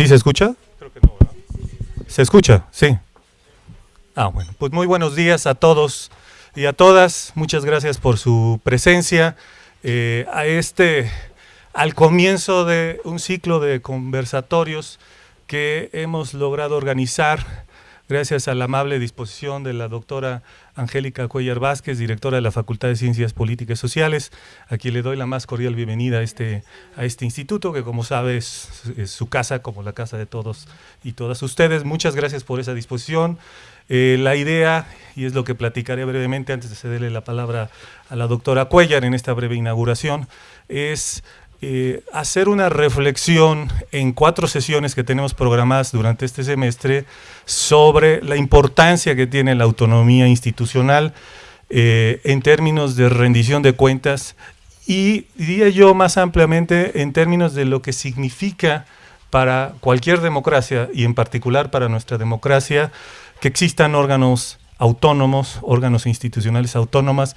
¿Sí se escucha? Creo que no, ¿verdad? ¿Se escucha? Sí. Ah, bueno. Pues muy buenos días a todos y a todas. Muchas gracias por su presencia. Eh, a este, al comienzo de un ciclo de conversatorios que hemos logrado organizar gracias a la amable disposición de la doctora Angélica Cuellar Vázquez, directora de la Facultad de Ciencias Políticas y Sociales, a quien le doy la más cordial bienvenida a este, a este instituto, que como sabes es, su casa, como la casa de todos y todas ustedes. Muchas gracias por esa disposición. Eh, la idea, y es lo que platicaré brevemente antes de cederle la palabra a la doctora Cuellar en esta breve inauguración, es eh, hacer una reflexión en cuatro sesiones que tenemos programadas durante este semestre sobre la importancia que tiene la autonomía institucional eh, en términos de rendición de cuentas y diría yo más ampliamente en términos de lo que significa para cualquier democracia y en particular para nuestra democracia que existan órganos autónomos, órganos institucionales autónomas,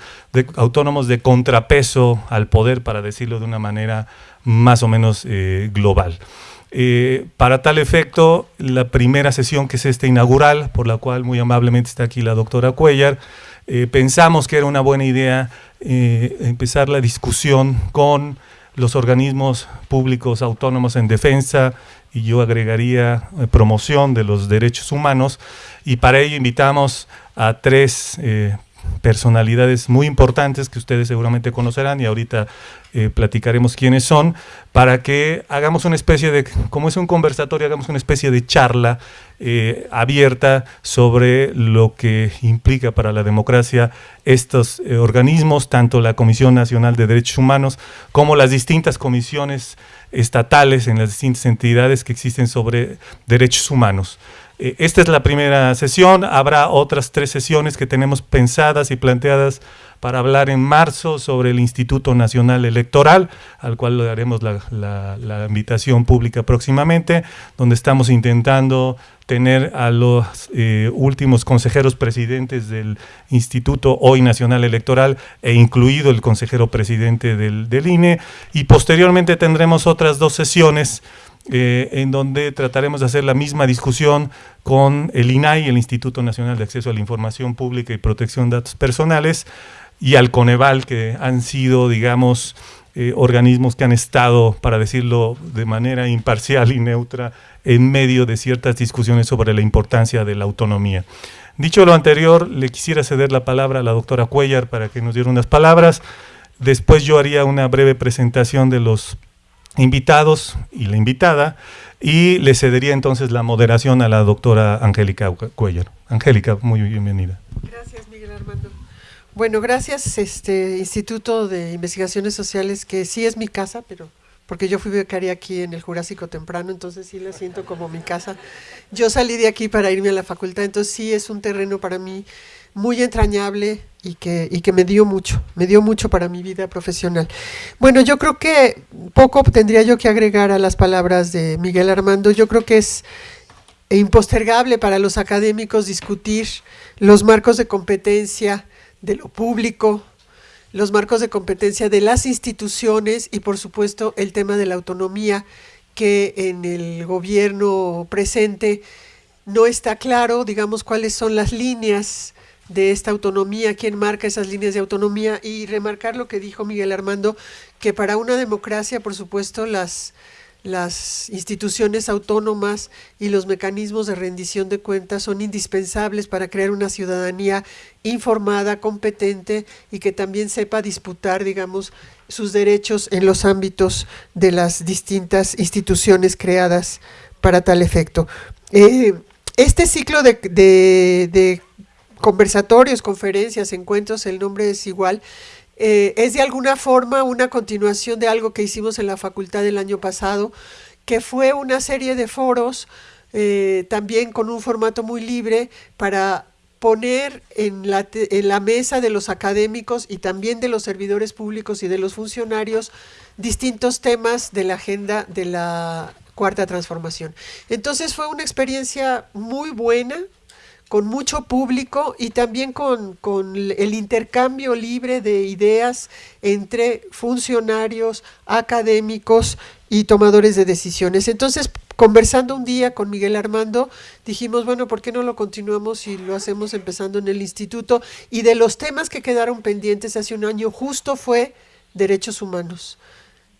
autónomos de contrapeso al poder, para decirlo de una manera más o menos eh, global. Eh, para tal efecto, la primera sesión que es esta inaugural, por la cual muy amablemente está aquí la doctora Cuellar, eh, pensamos que era una buena idea empezar la discusión con los organismos públicos autónomos en defensa y yo agregaría promoción de los derechos humanos y para ello invitamos a tres eh, personalidades muy importantes que ustedes seguramente conocerán y ahorita eh, platicaremos quiénes son, para que hagamos una especie de, como es un conversatorio, hagamos una especie de charla eh, abierta sobre lo que implica para la democracia estos organismos, tanto la Comisión Nacional de Derechos Humanos como las distintas comisiones estatales en las distintas entidades que existen sobre derechos humanos. Eh, esta es la primera sesión, habrá otras tres sesiones que tenemos pensadas y planteadas para hablar en marzo sobre el Instituto Nacional Electoral, al cual le daremos la, invitación pública próximamente, donde estamos intentando tener a los eh, últimos consejeros presidentes del Instituto Hoy Nacional Electoral e incluido el consejero presidente del, del INE, y posteriormente tendremos otras dos sesiones eh, en donde trataremos de hacer la misma discusión con el INAI, el Instituto Nacional de Acceso a la Información Pública y Protección de Datos Personales, y al Coneval, que han sido, digamos, eh, organismos que han estado, para decirlo de manera imparcial y neutra, en medio de ciertas discusiones sobre la importancia de la autonomía. Dicho lo anterior, le quisiera ceder la palabra a la doctora Cuellar para que nos diera unas palabras. Después yo haría una breve presentación de los invitados y la invitada, y le cedería entonces la moderación a la doctora Angélica Cuellar. Angélica, muy bienvenida. Gracias, Miguel Armando. Bueno, gracias, este Instituto de Investigaciones Sociales, que sí es mi casa, pero porque yo fui becaria aquí en el Jurásico temprano, entonces sí la siento como mi casa. Yo salí de aquí para irme a la facultad, entonces sí es un terreno para mí muy entrañable y que, y que me dio mucho, me dio mucho para mi vida profesional. Bueno, yo creo que poco tendría yo que agregar a las palabras de Miguel Armando, yo creo que es impostergable para los académicos discutir los marcos de competencia de lo público, los marcos de competencia de las instituciones y por supuesto el tema de la autonomía que en el gobierno presente no está claro, digamos, cuáles son las líneas de esta autonomía, quién marca esas líneas de autonomía y remarcar lo que dijo Miguel Armando, que para una democracia, por supuesto, las, las instituciones autónomas y los mecanismos de rendición de cuentas son indispensables para crear una ciudadanía informada, competente y que también sepa disputar, digamos, sus derechos en los ámbitos de las distintas instituciones creadas para tal efecto. Eh, este ciclo de, de conversatorios, conferencias, encuentros, el nombre es igual, eh, es de alguna forma una continuación de algo que hicimos en la facultad el año pasado, que fue una serie de foros, eh, también con un formato muy libre, para poner en la, en la mesa de los académicos y también de los servidores públicos y de los funcionarios distintos temas de la agenda de la cuarta transformación. Entonces fue una experiencia muy buena, con mucho público y también con, el intercambio libre de ideas entre funcionarios, académicos y tomadores de decisiones. Entonces, conversando un día con Miguel Armando, dijimos, bueno, ¿por qué no lo continuamos y lo hacemos empezando en el instituto? Y de los temas que quedaron pendientes hace un año, justo fue derechos humanos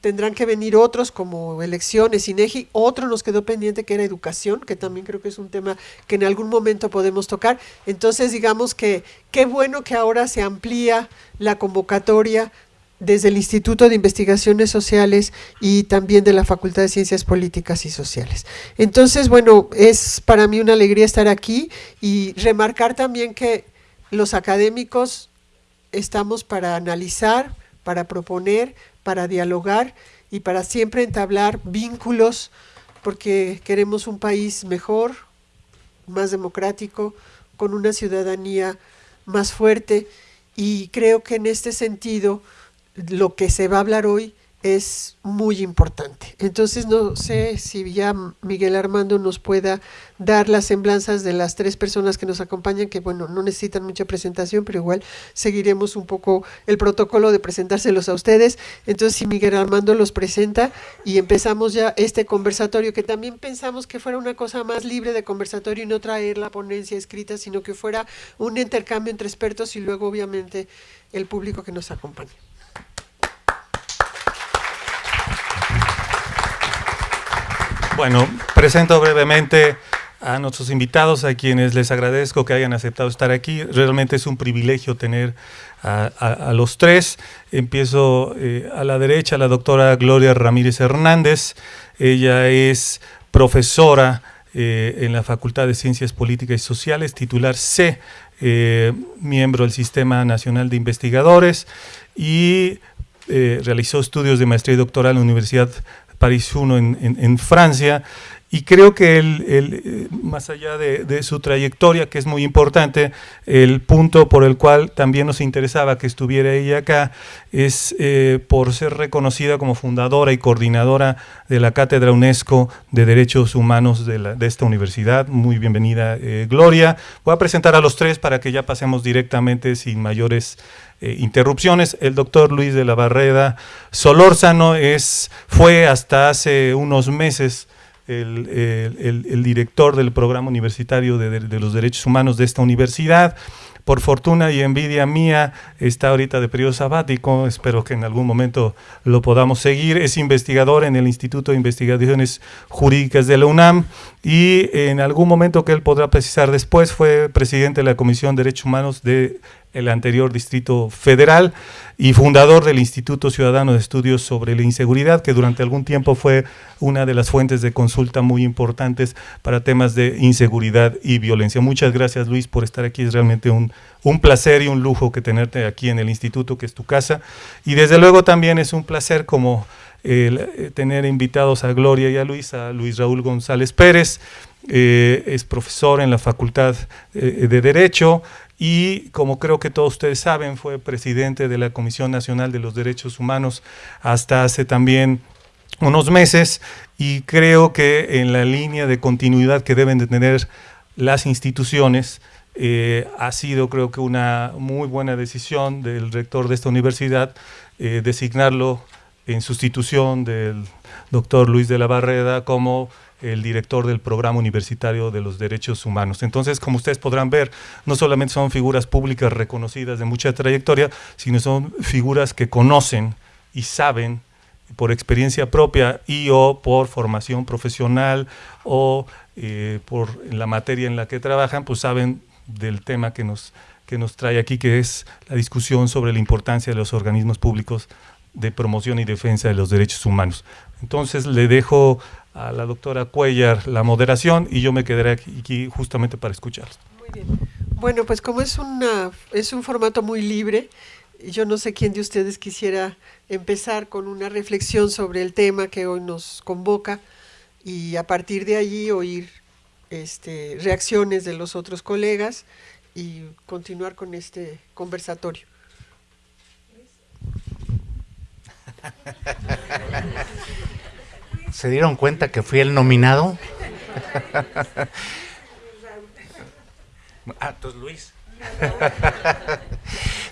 tendrán que venir otros como elecciones, INEGI, otro nos quedó pendiente que era educación, que también creo que es un tema que en algún momento podemos tocar. Entonces, digamos que qué bueno que ahora se amplía la convocatoria desde el Instituto de Investigaciones Sociales y también de la Facultad de Ciencias Políticas y Sociales. Entonces, bueno, es para mí una alegría estar aquí y remarcar también que los académicos estamos para analizar, para proponer, para dialogar y para siempre entablar vínculos porque queremos un país mejor, más democrático, con una ciudadanía más fuerte. Y creo que en este sentido lo que se va a hablar hoy es muy importante. Entonces no sé si ya Miguel Armando nos pueda dar las semblanzas de las tres personas que nos acompañan, que bueno, no necesitan mucha presentación, pero igual seguiremos un poco el protocolo de presentárselos a ustedes. Entonces si Miguel Armando los presenta y empezamos ya este conversatorio, que también pensamos que fuera una cosa más libre de conversatorio y no traer la ponencia escrita, sino que fuera un intercambio entre expertos y luego obviamente el público que nos acompaña. Bueno, presento brevemente a nuestros invitados, a quienes les agradezco que hayan aceptado estar aquí. Realmente es un privilegio tener a, los tres. Empiezo eh, a la derecha, la doctora Gloria Ramírez Hernández. Ella es profesora eh, en la Facultad de Ciencias Políticas y Sociales, titular C, eh, miembro del Sistema Nacional de Investigadores y realizó estudios de maestría y doctoral en la Universidad París 1 en, Francia, y creo que el, eh, más allá de, su trayectoria, que es muy importante, el punto por el cual también nos interesaba que estuviera ella acá es eh, por ser reconocida como fundadora y coordinadora de la Cátedra UNESCO de Derechos Humanos de, esta universidad. Muy bienvenida, eh, Gloria. Voy a presentar a los tres para que ya pasemos directamente sin mayores eh, interrupciones. El doctor Luis de la Barreda Solórzano es, fue hasta hace unos meses el, director del programa universitario de, los derechos humanos de esta universidad. Por fortuna y envidia mía, está ahorita de periodo sabático, espero que en algún momento lo podamos seguir. Es investigador en el Instituto de Investigaciones Jurídicas de la UNAM y en algún momento que él podrá precisar después fue presidente de la Comisión de Derechos Humanos de el anterior Distrito Federal y fundador del Instituto Ciudadano de Estudios sobre la Inseguridad, que durante algún tiempo fue una de las fuentes de consulta muy importantes para temas de inseguridad y violencia. Muchas gracias Luis por estar aquí, es realmente un, un placer y un lujo que tenerte aquí en el instituto, que es tu casa, y desde luego también es un placer como eh, tener invitados a Gloria y a Luis, a Luis Raúl González Pérez, eh, es profesor en la Facultad eh, de Derecho, y como creo que todos ustedes saben, fue presidente de la Comisión Nacional de los Derechos Humanos hasta hace también unos meses y creo que en la línea de continuidad que deben de tener las instituciones, eh, ha sido creo que una muy buena decisión del rector de esta universidad eh, designarlo en sustitución del doctor Luis de la Barreda como el director del Programa Universitario de los Derechos Humanos. Entonces, como ustedes podrán ver, no solamente son figuras públicas reconocidas de mucha trayectoria, sino son figuras que conocen y saben por experiencia propia y o por formación profesional o eh, por la materia en la que trabajan, pues saben del tema que nos, que nos trae aquí, que es la discusión sobre la importancia de los organismos públicos de promoción y defensa de los derechos humanos. Entonces le dejo a la doctora Cuellar la moderación y yo me quedaré aquí, justamente para escucharlos. Muy bien. Bueno, pues como es, una, es un formato muy libre, yo no sé quién de ustedes quisiera empezar con una reflexión sobre el tema que hoy nos convoca y a partir de allí oír este, reacciones de los otros colegas y continuar con este conversatorio. ¿Se dieron cuenta que fui el nominado? Ah, entonces Luis.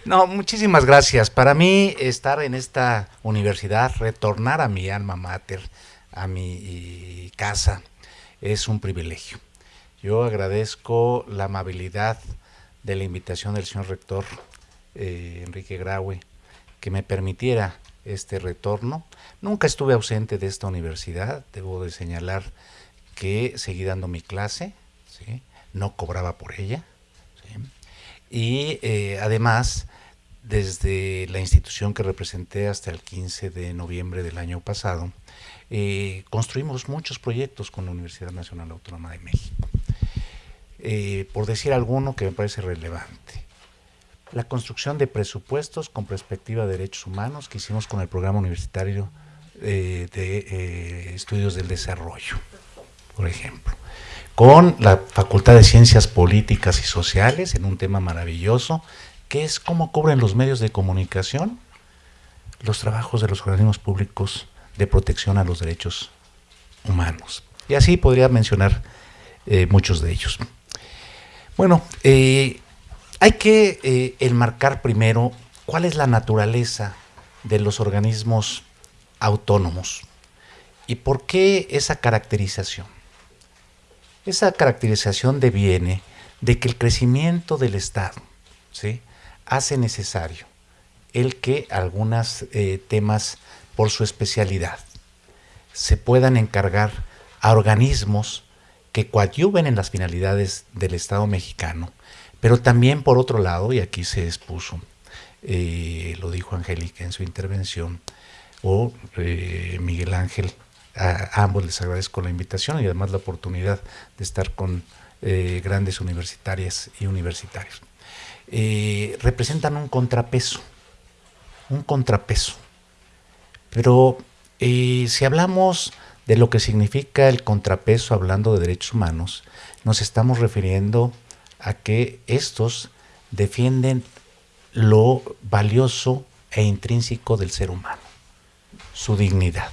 no, muchísimas gracias. Para mí estar en esta universidad, retornar a mi alma mater, a mi casa, es un privilegio. Yo agradezco la amabilidad de la invitación del señor rector eh, Enrique Graue, que me permitiera este retorno. Nunca estuve ausente de esta universidad, debo de señalar que seguí dando mi clase, no cobraba por ella, y eh, además, desde la institución que representé hasta el 15 de noviembre del año pasado, eh, construimos muchos proyectos con la Universidad Nacional Autónoma de México. Eh, por decir alguno que me parece relevante, la construcción de presupuestos con perspectiva de derechos humanos que hicimos con el programa universitario de estudios del desarrollo, por ejemplo con la Facultad de Ciencias Políticas y Sociales en un tema maravilloso, que es cómo cubren los medios de comunicación los trabajos de los organismos públicos de protección a los derechos humanos. Y así podría mencionar eh, muchos de ellos. Bueno, eh, hay que eh, enmarcar primero cuál es la naturaleza de los organismos autónomos y por qué esa caracterización. Esa caracterización deviene de que el crecimiento del Estado ¿sí? hace necesario el que algunos eh, temas por su especialidad se puedan encargar a organismos que coadyuven en las finalidades del Estado mexicano, pero también por otro lado, y aquí se expuso, eh, lo dijo Angélica en su intervención, o eh, Miguel Ángel a, ambos les agradezco la invitación y además la oportunidad de estar con eh, grandes universitarias y universitarios. Eh, representan un contrapeso, un contrapeso. Pero si hablamos de lo que significa el contrapeso hablando de derechos humanos, nos estamos refiriendo a que estos defienden lo valioso e intrínseco del ser humano, su dignidad.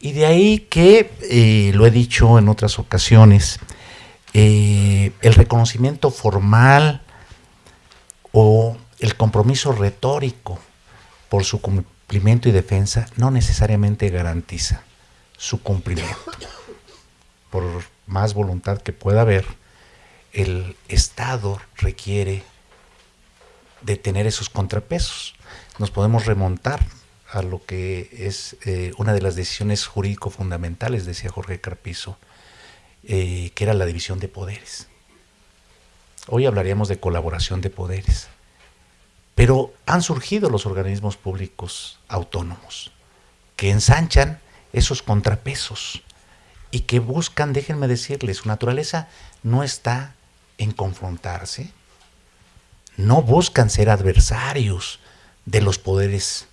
Y de ahí que, eh, lo he dicho en otras ocasiones, eh, el reconocimiento formal o el compromiso retórico por su cumplimiento y defensa no necesariamente garantiza su cumplimiento. Por más voluntad que pueda haber, el Estado requiere de tener esos contrapesos. Nos podemos remontar lo que es eh, una de las decisiones jurídico fundamentales, decía Jorge Carpizo, eh, que era la división de poderes. Hoy hablaríamos de colaboración de poderes, pero han surgido los organismos públicos autónomos que ensanchan esos contrapesos y que buscan, déjenme decirles, su naturaleza no está en confrontarse, no buscan ser adversarios de los poderes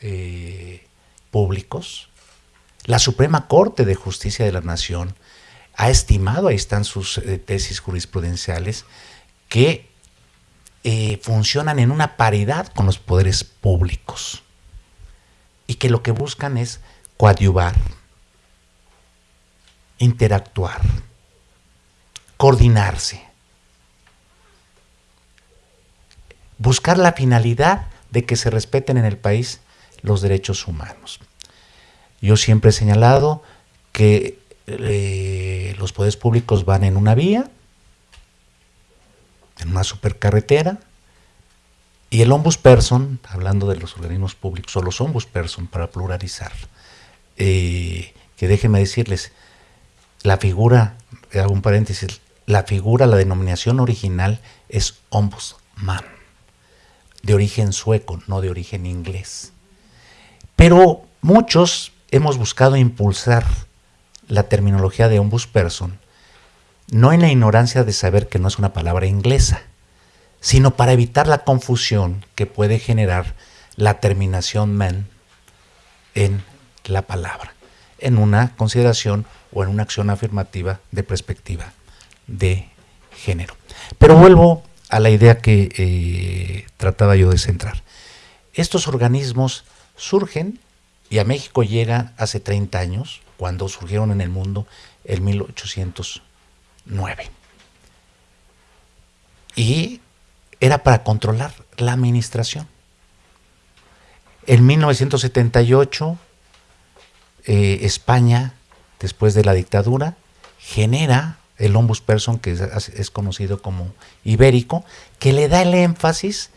eh, públicos. La Suprema Corte de Justicia de la Nación ha estimado, ahí están sus eh, tesis jurisprudenciales, que eh, funcionan en una paridad con los poderes públicos y que lo que buscan es coadyuvar, interactuar, coordinarse, buscar la finalidad de que se respeten en el país los derechos humanos. Yo siempre he señalado que eh, los poderes públicos van en una vía, en una supercarretera, y el ombudsperson, hablando de los organismos públicos, o los ombudsperson para pluralizar, eh, que déjenme decirles, la figura, hago un paréntesis, la figura, la denominación original es ombudsman, de origen sueco, no de origen inglés. Pero muchos hemos buscado impulsar la terminología de ombudsperson, no en la ignorancia de saber que no es una palabra inglesa, sino para evitar la confusión que puede generar la terminación man en la palabra, en una consideración o en una acción afirmativa de perspectiva de género. Pero vuelvo a la idea que eh, trataba yo de centrar. Estos organismos surgen y a México llega hace 30 años, cuando surgieron en el mundo en 1809. y era para controlar la administración. En 1978, eh, España, después de la dictadura, genera el ombudsperson, que es, conocido como ibérico, que le da el énfasis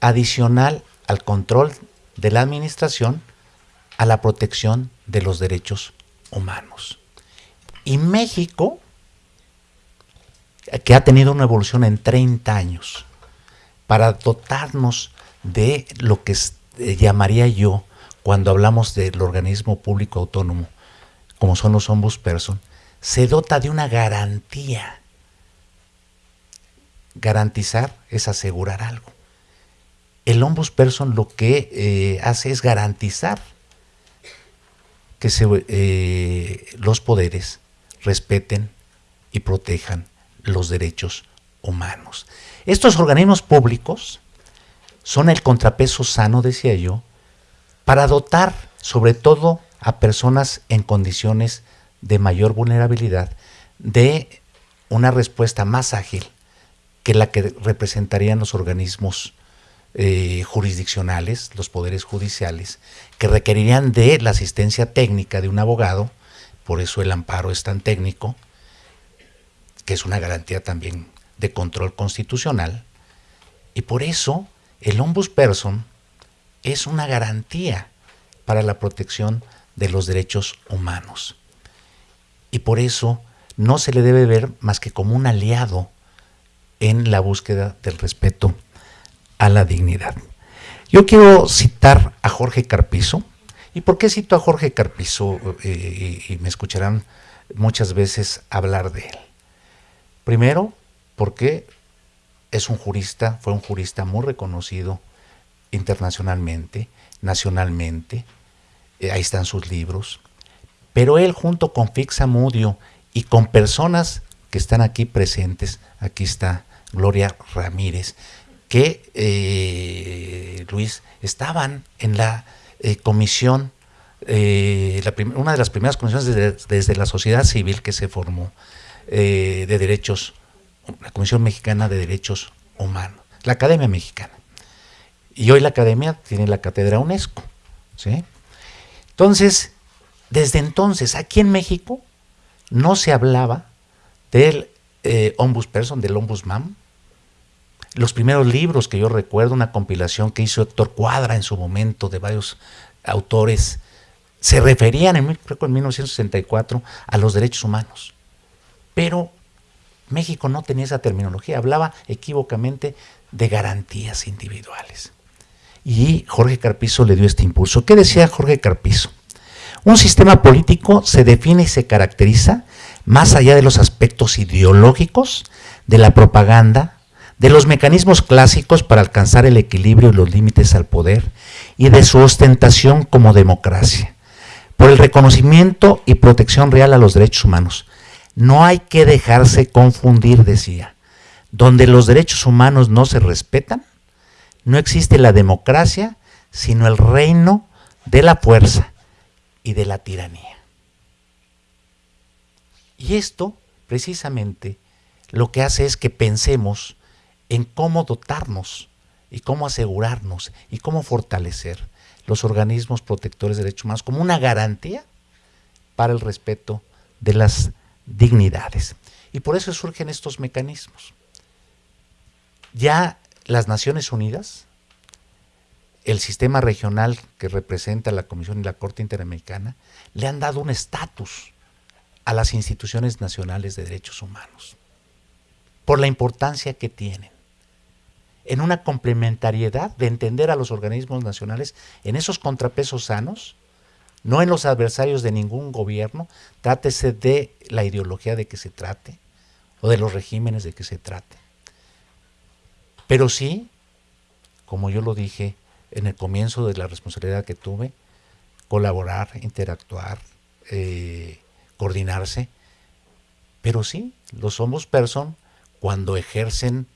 adicional al control de la administración a la protección de los derechos humanos. Y México, que ha tenido una evolución en 30 años, para dotarnos de lo que eh, llamaría yo, cuando hablamos del organismo público autónomo, como son los ombudsperson, se dota de una garantía. Garantizar es asegurar algo. El ombudsperson lo que eh, hace es garantizar que eh, los poderes respeten y protejan los derechos humanos. Estos organismos públicos son el contrapeso sano, decía yo, para dotar sobre todo a personas en condiciones de mayor vulnerabilidad de una respuesta más ágil que la que representarían los organismos eh, jurisdiccionales, los poderes judiciales, que requerirían de la asistencia técnica de un abogado, por eso el amparo es tan técnico, que es una garantía también de control constitucional, y por eso el ombudsperson es una garantía para la protección de los derechos humanos. Y por eso no se le debe ver más que como un aliado en la búsqueda del respeto a la dignidad. Yo quiero citar a Jorge Carpizo. ¿Y por qué cito a Jorge Carpizo? Eh, y me escucharán muchas veces hablar de él. Primero, porque es un jurista, fue un jurista muy reconocido internacionalmente, nacionalmente, eh, ahí están sus libros, pero él junto con Fixa Mudio y con personas que están aquí presentes, aquí está Gloria Ramírez, que eh, Luis estaban en la eh, comisión, una de las primeras comisiones desde, la sociedad civil que se formó de derechos la Comisión Mexicana de Derechos Humanos, la Academia Mexicana. Y hoy la Academia tiene la cátedra UNESCO. ¿sí? Entonces, desde entonces, aquí en México no se hablaba del eh, ombudsperson, del ombudsman. Los primeros libros que yo recuerdo, una compilación que hizo Héctor Cuadra en su momento de varios autores, se referían, en, creo en 1964, a los derechos humanos. Pero México no tenía esa terminología, hablaba equívocamente de garantías individuales. Y Jorge Carpizo le dio este impulso. ¿Qué decía Jorge Carpizo? Un sistema político se define y se caracteriza más allá de los aspectos ideológicos, de la propaganda, de los mecanismos clásicos para alcanzar el equilibrio y los límites al poder y de su ostentación como democracia, por el reconocimiento y protección real a los derechos humanos, no hay que dejarse confundir, decía. Donde los derechos humanos no se respetan, no existe la democracia, sino el reino de la fuerza y de la tiranía. Y esto, precisamente, lo que hace es que pensemos en cómo dotarnos y cómo asegurarnos y cómo fortalecer los organismos protectores de derechos humanos como una garantía para el respeto de las dignidades. Y por eso surgen estos mecanismos. Ya las Naciones Unidas, el sistema regional que representa la Comisión y la Corte Interamericana, le han dado un estatus a las instituciones nacionales de derechos humanos, por la importancia que tienen, en una complementariedad de entender a los organismos nacionales en esos contrapesos sanos no en los adversarios de ningún gobierno, trátese de la ideología de que se trate o de los regímenes de que se trate. Pero sí, como yo lo dije en el comienzo de la responsabilidad que tuve, colaborar, interactuar, eh, coordinarse. Pero sí, los somos person cuando ejercen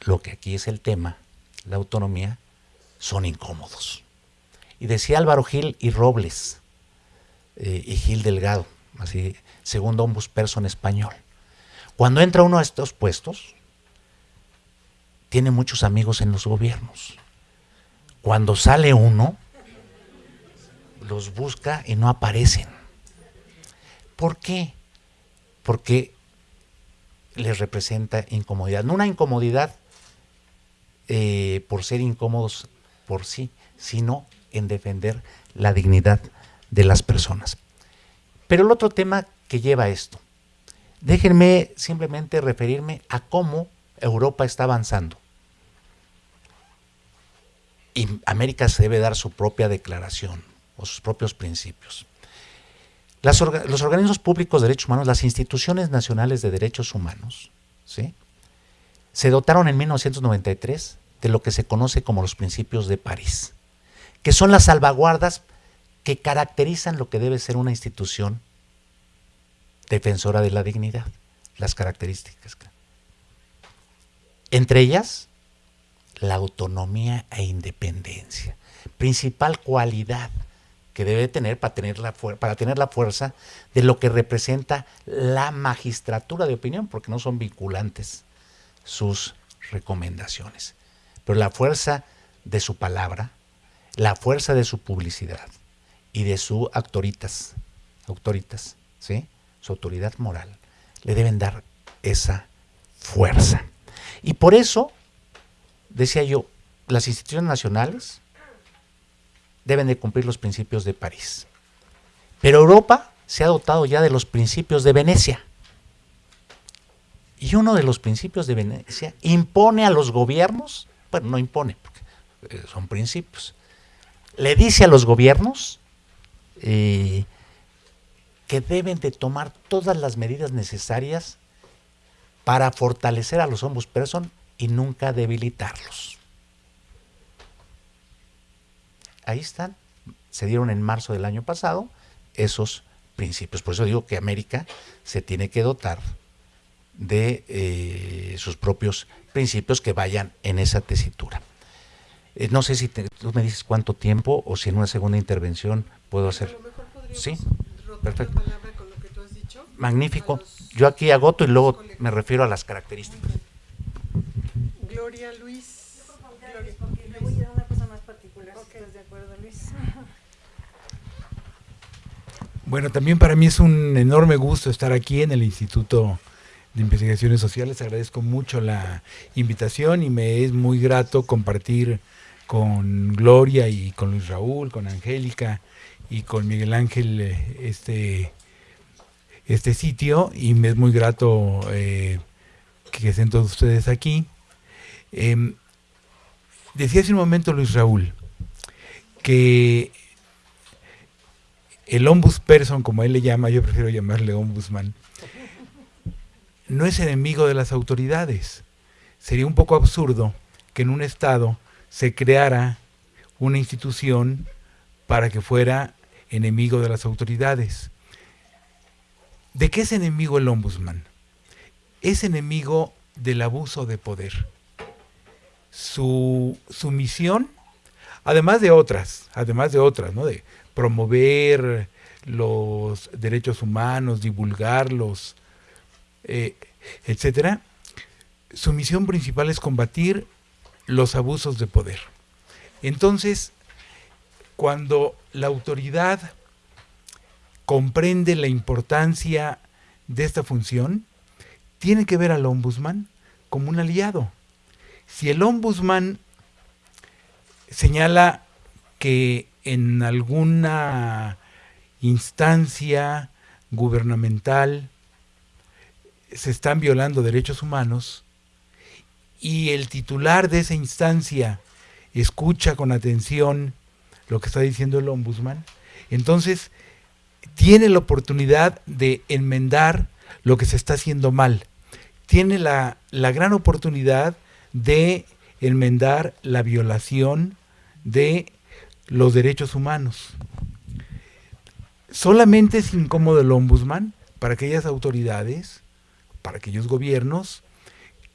lo que aquí es el tema, la autonomía, son incómodos. Y decía Álvaro Gil y Robles, eh, y Gil Delgado, así, segundo ombudsperson español. Cuando entra uno a estos puestos, tiene muchos amigos en los gobiernos. Cuando sale uno, los busca y no aparecen. ¿Por qué? Porque les representa incomodidad. No una incomodidad eh, por ser incómodos por sí, sino en defender la dignidad de las personas. Pero el otro tema que lleva esto, déjenme simplemente referirme a cómo Europa está avanzando. Y América se debe dar su propia declaración o sus propios principios. los organismos públicos de derechos humanos, las instituciones nacionales de derechos humanos, ¿sí? se dotaron en 1993 de lo que se conoce como los principios de París, que son las salvaguardas que caracterizan lo que debe ser una institución defensora de la dignidad, las características. Entre ellas, la autonomía e independencia, principal cualidad que debe tener para tener, la para tener la fuerza de lo que representa la magistratura de opinión, porque no son vinculantes sus recomendaciones. Pero la fuerza de su palabra, la fuerza de su publicidad y de su autoritas, autoritas, ¿sí? su autoridad moral, le deben dar esa fuerza. Y por eso, decía yo, las instituciones nacionales deben de cumplir los principios de París. Pero Europa se ha dotado ya de los principios de Venecia. Y uno de los principios de Venecia impone a los gobiernos, bueno, no impone, porque eh, son principios, le dice a los gobiernos eh, que deben de tomar todas las medidas necesarias para fortalecer a los ombudsperson y nunca debilitarlos. Ahí están, se dieron en marzo del año pasado esos principios. Por eso digo que América se tiene que dotar de eh, sus propios principios que vayan en esa tesitura. Eh, no sé si tú me dices cuánto tiempo o si en una segunda intervención puedo hacer. Sí. Perfecto. Magnífico. Yo aquí agoto y luego me refiero a las características. Gloria Luis. Le voy a una cosa más particular, ¿estás de acuerdo, Luis? Bueno, también para mí es un enorme gusto estar aquí en el Instituto Investigaciones Sociales. Agradezco mucho la invitación y me es muy grato compartir con Gloria y con Luis Raúl, con Angélica y con Miguel Ángel eh, este, este sitio y me es muy grato eh, que estén todos ustedes aquí. Em, decía hace un momento Luis Raúl que el ombudsperson, como él le llama, yo prefiero llamarle ombudsman, no es enemigo de las autoridades. Sería un poco absurdo que en un Estado se creara una institución para que fuera enemigo de las autoridades. ¿De qué es enemigo el ombudsman? Es enemigo del abuso de poder. Su, misión, además de otras, además de otras, ¿no? De promover los derechos humanos, divulgarlos, eh, etcétera, su misión principal es combatir los abusos de poder. Entonces, cuando la autoridad comprende la importancia de esta función, tiene que ver al ombudsman como un aliado. Si el ombudsman señala que en alguna instancia gubernamental se están violando derechos humanos y el titular de esa instancia escucha con atención lo que está diciendo el ombudsman, entonces tiene la oportunidad de enmendar lo que se está haciendo mal. Tiene la, la gran oportunidad de enmendar la violación de los derechos humanos. Solamente es incómodo el ombudsman para aquellas autoridades, para aquellos gobiernos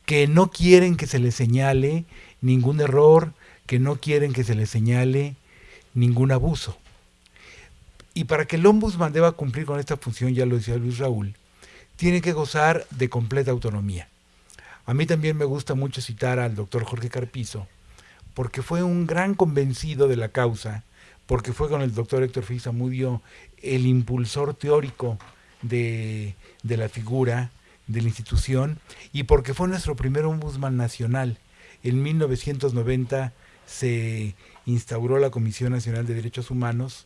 que no quieren que se les señale ningún error, que no quieren que se les señale ningún abuso. Y para que el ombudsman deba cumplir con esta función, ya lo decía Luis Raúl, tiene que gozar de completa autonomía. A mí también me gusta mucho citar al doctor Jorge Carpizo, porque fue un gran convencido de la causa, porque fue con el doctor Héctor Fisa Mudio el impulsor teórico de, de la figura, de la institución, y porque fue nuestro primer ombudsman nacional. En 1990 se instauró la Comisión Nacional de Derechos Humanos,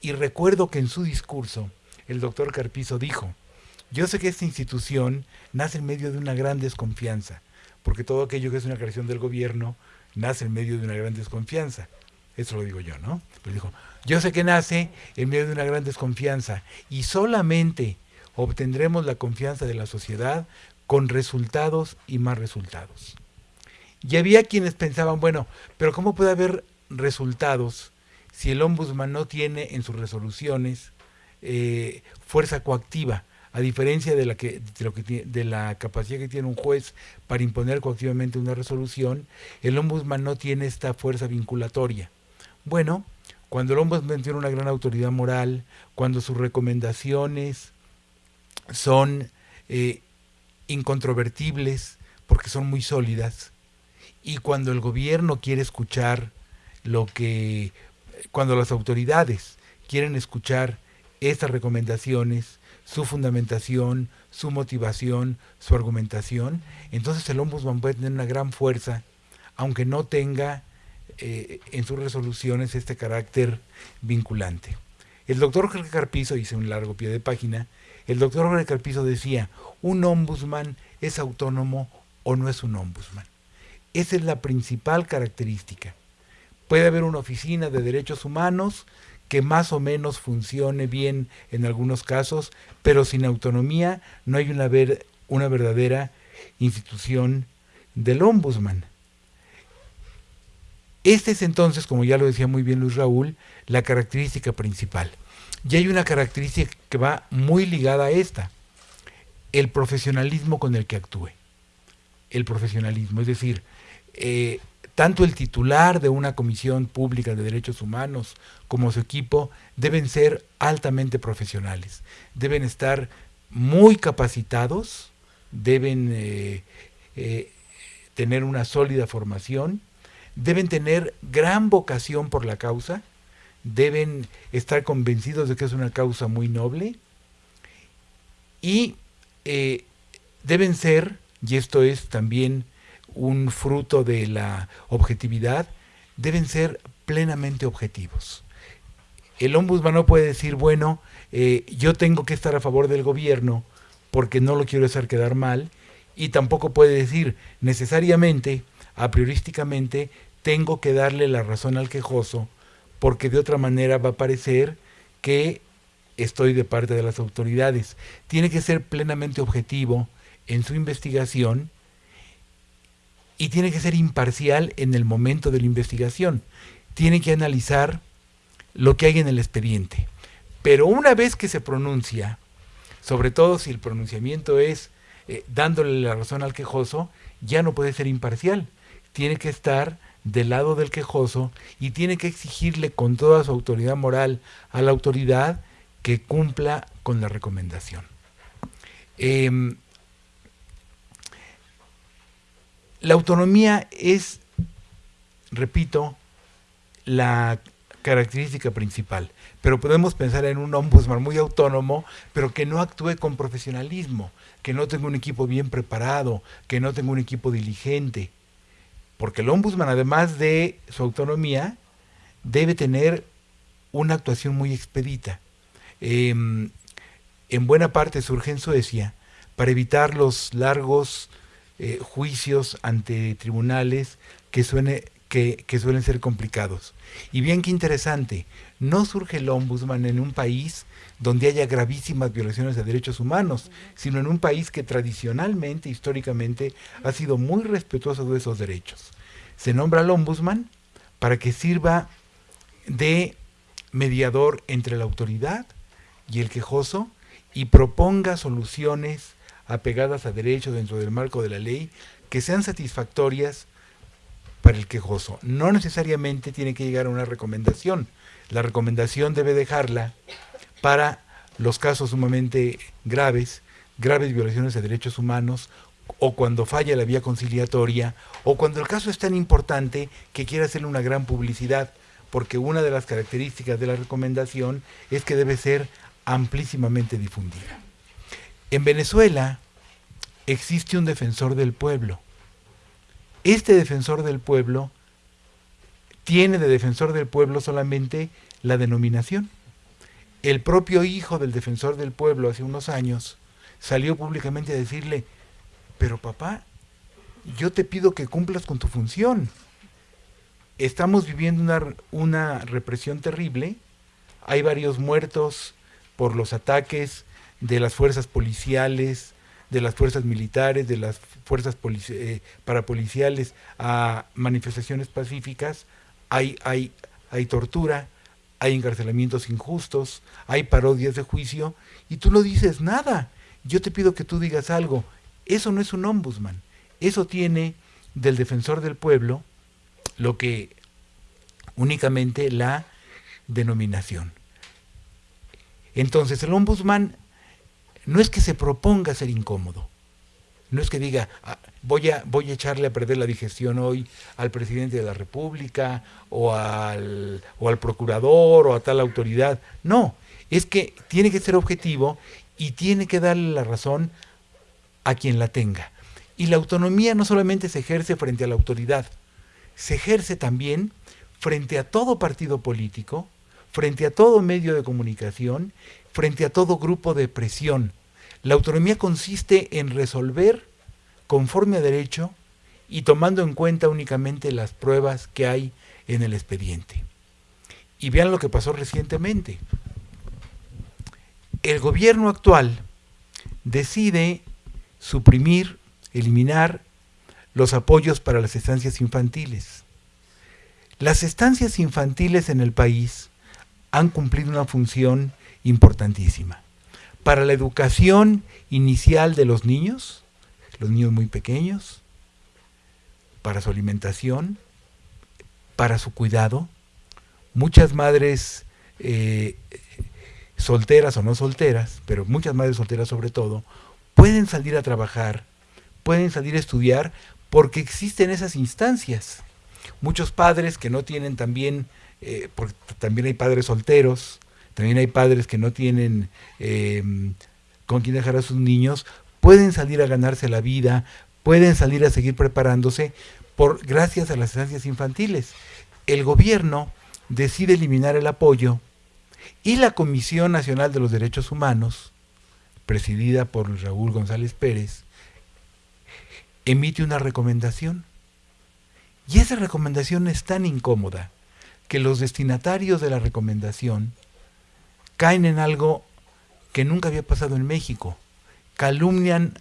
y recuerdo que en su discurso el doctor Carpizo dijo, yo sé que esta institución nace en medio de una gran desconfianza, porque todo aquello que es una creación del gobierno nace en medio de una gran desconfianza. Eso lo digo yo, ¿no? Pero dijo, yo sé que nace en medio de una gran desconfianza y solamente obtendremos la confianza de la sociedad con resultados y más resultados. Y había quienes pensaban, bueno, pero ¿cómo puede haber resultados si el ombudsman no tiene en sus resoluciones eh, fuerza coactiva? a diferencia de la, que, de, lo que, de la capacidad que tiene un juez para imponer coactivamente una resolución, el ombudsman no tiene esta fuerza vinculatoria. Bueno, cuando el ombudsman tiene una gran autoridad moral, cuando sus recomendaciones son eh, incontrovertibles porque son muy sólidas, y cuando el gobierno quiere escuchar lo que, cuando las autoridades quieren escuchar estas recomendaciones, su fundamentación, su motivación, su argumentación, entonces el ombudsman puede tener una gran fuerza, aunque no tenga eh, en sus resoluciones este carácter vinculante. El doctor Jorge Carpizo, hice un largo pie de página, el doctor Jorge Carpizo decía, un ombudsman es autónomo o no es un ombudsman. Esa es la principal característica. Puede haber una oficina de derechos humanos que más o menos funcione bien en algunos casos, pero sin autonomía no hay una, ver, una verdadera institución del ombudsman. Esta es entonces, como ya lo decía muy bien Luis Raúl, la característica principal. Y hay una característica que va muy ligada a esta, el profesionalismo con el que actúe. El profesionalismo, es decir, eh, tanto el titular de una comisión pública de derechos humanos como su equipo deben ser altamente profesionales, deben estar muy capacitados, deben eh, eh, tener una sólida formación, deben tener gran vocación por la causa, deben estar convencidos de que es una causa muy noble y eh, deben ser, y esto es también un fruto de la objetividad, deben ser plenamente objetivos. El ombudsman no puede decir, bueno, eh, yo tengo que estar a favor del gobierno porque no lo quiero hacer quedar mal, y tampoco puede decir necesariamente, a priorísticamente, tengo que darle la razón al quejoso, porque de otra manera va a parecer que estoy de parte de las autoridades. Tiene que ser plenamente objetivo en su investigación y tiene que ser imparcial en el momento de la investigación. Tiene que analizar lo que hay en el expediente. Pero una vez que se pronuncia, sobre todo si el pronunciamiento es eh, dándole la razón al quejoso, ya no puede ser imparcial. Tiene que estar del lado del quejoso y tiene que exigirle con toda su autoridad moral a la autoridad que cumpla con la recomendación. Em, La autonomía es, repito, la característica principal, pero podemos pensar en un ombudsman muy autónomo, pero que no actúe con profesionalismo, que no tenga un equipo bien preparado, que no tenga un equipo diligente, porque el ombudsman, además de su autonomía, debe tener una actuación muy expedita. Em, en buena parte surge en Suecia para evitar los largos eh, juicios ante tribunales que, que, que, suelen ser complicados. Y bien que interesante, no surge el ombudsman en un país donde haya gravísimas violaciones de derechos humanos, sino en un país que tradicionalmente, históricamente, ha sido muy respetuoso de esos derechos. Se nombra al ombudsman para que sirva de mediador entre la autoridad y el quejoso y proponga soluciones apegadas a derechos dentro del marco de la ley que sean satisfactorias para el quejoso. No necesariamente tiene que llegar a una recomendación. La recomendación debe dejarla para los casos sumamente graves, graves violaciones de derechos humanos, o cuando falla la vía conciliatoria, o cuando el caso es tan importante que quiere hacerle una gran publicidad, porque una de las características de la recomendación es que debe ser amplísimamente difundida. En Venezuela existe un defensor del pueblo. Este defensor del pueblo tiene de defensor del pueblo solamente la denominación. El propio hijo del defensor del pueblo hace unos años salió públicamente a decirle, pero papá, yo te pido que cumplas con tu función. Estamos viviendo una, una represión terrible, hay varios muertos por los ataques de las fuerzas policiales, de las fuerzas militares, de las fuerzas eh, parapoliciales a manifestaciones pacíficas, hay, hay, hay tortura, hay encarcelamientos injustos, hay parodias de juicio, y tú no dices nada. Yo te pido que tú digas algo. Eso no es un ombudsman. Eso tiene del defensor del pueblo lo que únicamente la denominación. Entonces el ombudsman no es que se proponga ser incómodo, no es que diga, ah, voy, a, voy a echarle a perder la digestión hoy al presidente de la República o al, o al procurador o a tal autoridad. No, es que tiene que ser objetivo y tiene que darle la razón a quien la tenga. Y la autonomía no solamente se ejerce frente a la autoridad, se ejerce también frente a todo partido político, frente a todo medio de comunicación frente a todo grupo de presión. La autonomía consiste en resolver conforme a derecho y tomando en cuenta únicamente las pruebas que hay en el expediente. Y vean lo que pasó recientemente. El gobierno actual decide suprimir, eliminar los apoyos para las estancias infantiles. Las estancias infantiles en el país han cumplido una función importantísima. Para la educación inicial de los niños, los niños muy pequeños, para su alimentación, para su cuidado. Muchas madres eh, solteras o no solteras, pero muchas madres solteras sobre todo, pueden salir a trabajar, pueden salir a estudiar porque existen esas instancias. Muchos padres que no tienen también, eh, porque también hay padres solteros, también hay padres que no tienen em, con quién dejar a sus niños, pueden salir a ganarse la vida, pueden salir a seguir preparándose por gracias a las estancias infantiles. El gobierno decide eliminar el apoyo y la Comisión Nacional de los Derechos Humanos, presidida por Raúl González Pérez, emite una recomendación. Y esa recomendación es tan incómoda que los destinatarios de la recomendación caen en algo que nunca había pasado en México. Calumnian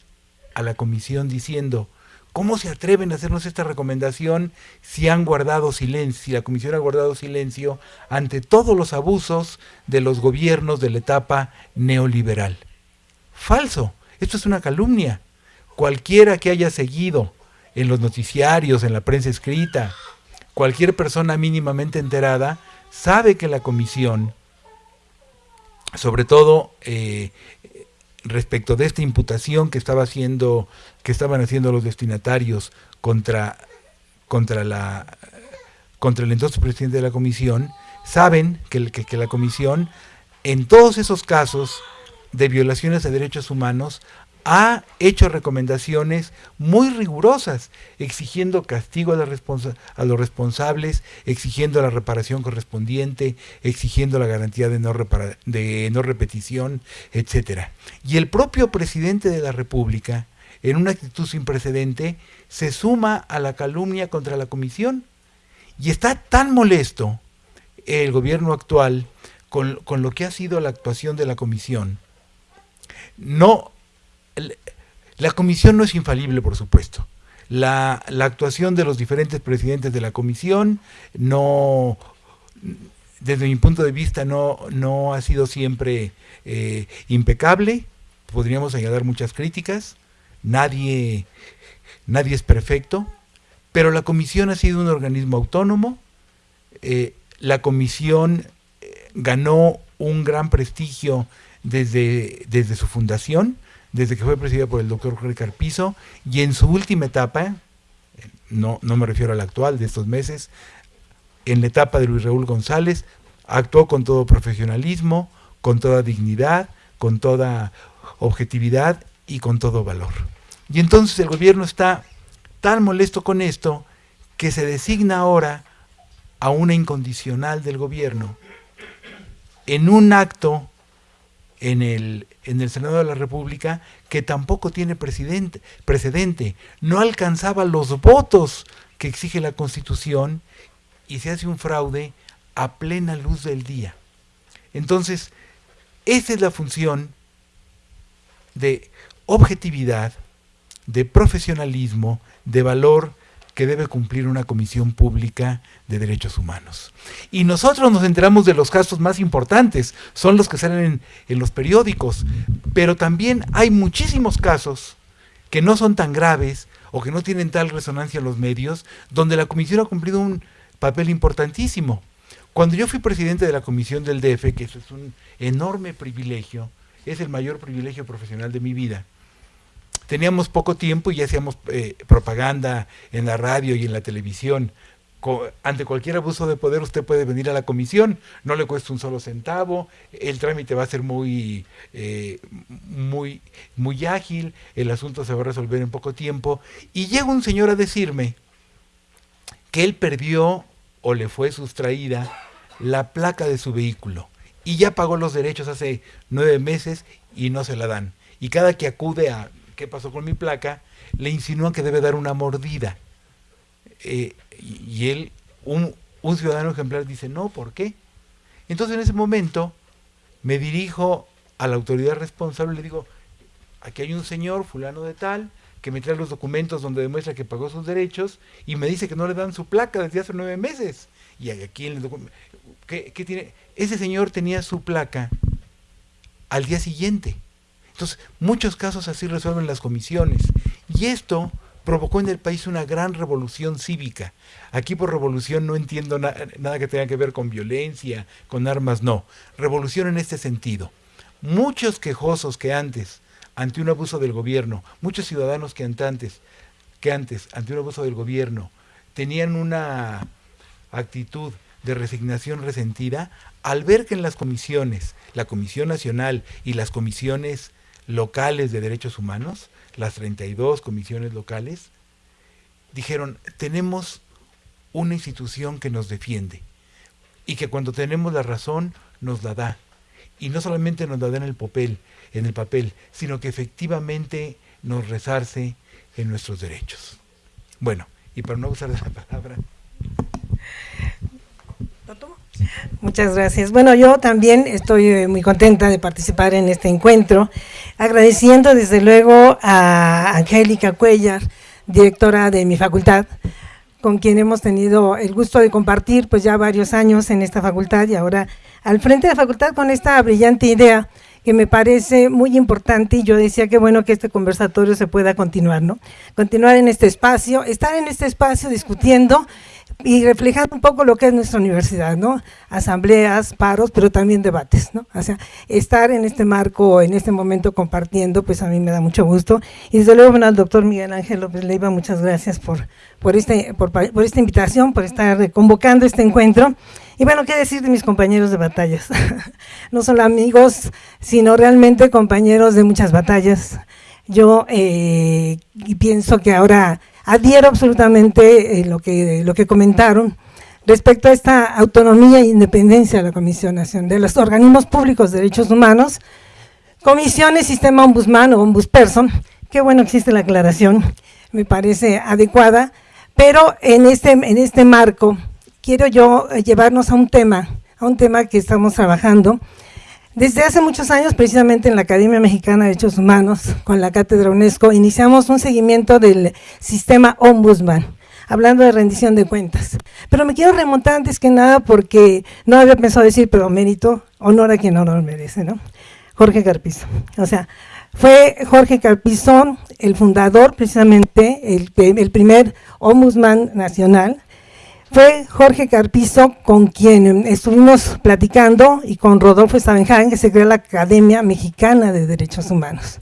a la comisión diciendo, ¿cómo se atreven a hacernos esta recomendación si han guardado silencio, si la comisión ha guardado silencio ante todos los abusos de los gobiernos de la etapa neoliberal? Falso, esto es una calumnia. Cualquiera que haya seguido en los noticiarios, en la prensa escrita, cualquier persona mínimamente enterada, sabe que la comisión sobre todo eh, respecto de esta imputación que estaba haciendo, que estaban haciendo los destinatarios contra, contra la contra el entonces presidente de la comisión, saben que, que, que la comisión en todos esos casos de violaciones de derechos humanos ha hecho recomendaciones muy rigurosas, exigiendo castigo a, los responsables, exigiendo la reparación correspondiente, exigiendo la garantía de no, de no repetición, etc. Y el propio presidente de la República, en una actitud sin precedente, se suma a la calumnia contra la comisión. Y está tan molesto el gobierno actual con, con lo que ha sido la actuación de la comisión, no la comisión no es infalible, por supuesto. La, actuación de los diferentes presidentes de la comisión no, desde mi punto de vista, no, no ha sido siempre eh, impecable. Podríamos añadir muchas críticas. Nadie, nadie es perfecto. Pero la comisión ha sido un organismo autónomo. Eh, la comisión eh, ganó un gran prestigio desde, desde su fundación desde que fue presidida por el doctor Jorge Carpizo y en su última etapa, no, no me refiero a la actual de estos meses, en la etapa de Luis Raúl González, actuó con todo profesionalismo, con toda dignidad, con toda objetividad y con todo valor. Y entonces el gobierno está tan molesto con esto que se designa ahora a una incondicional del gobierno en un acto en el, en el Senado de la República que tampoco tiene presidente, precedente, no alcanzaba los votos que exige la Constitución y se hace un fraude a plena luz del día. Entonces, esa es la función de objetividad, de profesionalismo, de valor que debe cumplir una comisión pública de derechos humanos. Y nosotros nos enteramos de los casos más importantes, son los que salen en, en, los periódicos, pero también hay muchísimos casos que no son tan graves o que no tienen tal resonancia en los medios, donde la comisión ha cumplido un papel importantísimo. Cuando yo fui presidente de la comisión del DF, que eso es un enorme privilegio, es el mayor privilegio profesional de mi vida, teníamos poco tiempo y hacíamos eh, propaganda en la radio y en la televisión. Ante cualquier abuso de poder usted puede venir a la comisión, no le cuesta un solo centavo, el trámite va a ser muy, eh, muy, muy ágil, el asunto se va a resolver en poco tiempo. Y llega un señor a decirme que él perdió o le fue sustraída la placa de su vehículo y ya pagó los derechos hace nueve meses y no se la dan. Y cada que acude a qué pasó con mi placa, le insinúan que debe dar una mordida. Eh, y él, un, un ciudadano ejemplar, dice, no, ¿por qué? Entonces en ese momento me dirijo a la autoridad responsable y le digo, aquí hay un señor, fulano de tal, que me trae los documentos donde demuestra que pagó sus derechos y me dice que no le dan su placa desde hace nueve meses. Y aquí en el documento, ¿qué, ¿qué, tiene? Ese señor tenía su placa al día siguiente. Entonces, muchos casos así resuelven las comisiones. Y esto provocó en el país una gran revolución cívica. Aquí por revolución no entiendo na nada que tenga que ver con violencia, con armas, no. Revolución en este sentido. Muchos quejosos que antes ante un abuso del gobierno, muchos ciudadanos que antes, que antes, ante un abuso del gobierno, tenían una actitud de resignación resentida, al ver que en las comisiones, la Comisión Nacional y las comisiones locales de derechos humanos, las 32 comisiones locales, dijeron, tenemos una institución que nos defiende y que cuando tenemos la razón nos la da. Y no solamente nos la da en el papel, en el papel, sino que efectivamente nos resarce en nuestros derechos. Bueno, y para no usar esa palabra. Muchas gracias. Bueno, yo también estoy eh, muy contenta de participar en este encuentro, agradeciendo desde luego a Angélica Cuellar, directora de mi facultad, con quien hemos tenido el gusto de compartir pues ya varios años en esta facultad y ahora al frente de la facultad con esta brillante idea que me parece muy importante y yo decía que bueno que este conversatorio se pueda continuar, ¿no? Continuar en este espacio, estar en este espacio discutiendo y reflejando un poco lo que es nuestra universidad, ¿no? Asambleas, paros, pero también debates, ¿no? O sea, estar en este marco, en este momento compartiendo, pues a mí me da mucho gusto. Y desde luego, bueno, al doctor Miguel Ángel López Leiva, muchas gracias por, por, este, por, por esta invitación, por estar convocando este encuentro. Y bueno, ¿qué decir de mis compañeros de batallas? no solo amigos, sino realmente compañeros de muchas batallas. Yo eh, pienso que ahora adhiero absolutamente eh, lo, que, lo que comentaron respecto a esta autonomía e independencia de la Comisión Nacional, de los organismos públicos de derechos humanos, comisiones, sistema ombudsman o ombudsperson, qué bueno existe la aclaración, me parece adecuada, pero en este, en este marco quiero yo llevarnos a un tema, a un tema que estamos trabajando desde hace muchos años, precisamente en la Academia Mexicana de Derechos Humanos, con la Cátedra UNESCO, iniciamos un seguimiento del sistema Ombudsman, hablando de rendición de cuentas. Pero me quiero remontar antes que nada porque no había pensado decir, pero mérito, honor a quien honor merece, ¿no? Jorge Carpizo. O sea, fue Jorge Carpizo el fundador, precisamente, el, el primer Ombudsman nacional, fue Jorge Carpizo con quien estuvimos platicando y con Rodolfo Stavenhagen que se creó la Academia Mexicana de Derechos Humanos.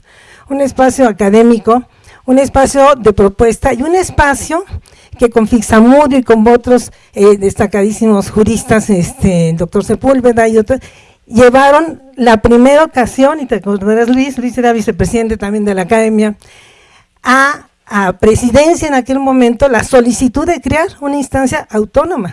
un espacio académico, un espacio de propuesta y un espacio que con Fixamudio y con otros eh, destacadísimos juristas, este, el doctor Sepúlveda y otros, llevaron la primera ocasión, y te acordarás Luis, Luis era vicepresidente también de la academia, a, a presidencia en aquel momento la solicitud de crear una instancia autónoma.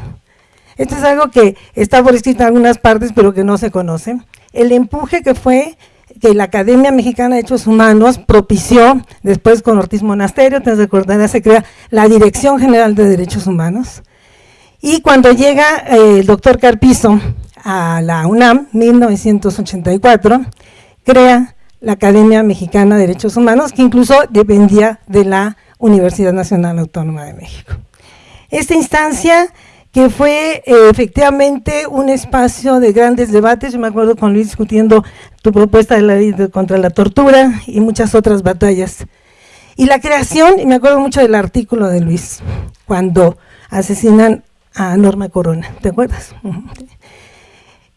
Esto es algo que está por escrito en algunas partes, pero que no se conoce. El empuje que fue que la Academia Mexicana de Derechos Humanos propició, después con Ortiz Monasterio, te recordarás, se crea la Dirección General de Derechos Humanos. Y cuando llega eh, el doctor Carpizo a la UNAM, 1984, crea la Academia Mexicana de Derechos Humanos, que incluso dependía de la Universidad Nacional Autónoma de México. Esta instancia que fue eh, efectivamente un espacio de grandes debates, yo me acuerdo con Luis discutiendo tu propuesta de la ley contra la tortura y muchas otras batallas. Y la creación, y me acuerdo mucho del artículo de Luis, cuando asesinan a Norma Corona, ¿te acuerdas?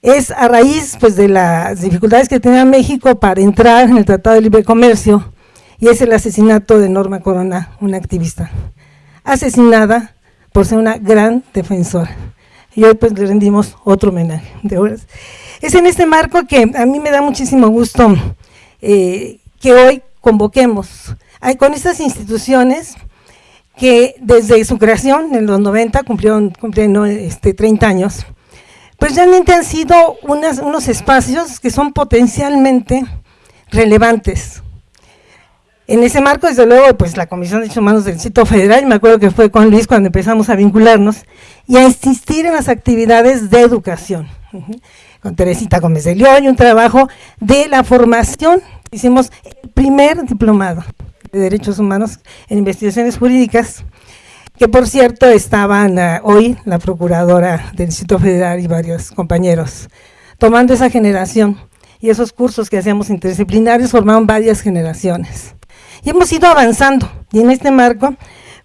Es a raíz pues, de las dificultades que tenía México para entrar en el Tratado de Libre Comercio, y es el asesinato de Norma Corona, una activista, asesinada por ser una gran defensora. Y hoy pues le rendimos otro homenaje de horas. Es en este marco que a mí me da muchísimo gusto eh, que hoy convoquemos con estas instituciones que desde su creación en los 90 cumplieron, cumplieron este, 30 años, pues realmente han sido unos espacios que son potencialmente relevantes. En ese marco, desde luego, pues la Comisión de Derechos Humanos del Distrito Federal, me acuerdo que fue con Luis cuando empezamos a vincularnos, y a insistir en las actividades de educación. Con Teresita Gómez de León un trabajo de la formación, hicimos el primer diplomado de Derechos Humanos en Investigaciones Jurídicas, que por cierto estaban uh, hoy la Procuradora del Distrito Federal y varios compañeros, tomando esa generación y esos cursos que hacíamos interdisciplinarios formaron varias generaciones. Y hemos ido avanzando. Y en este marco,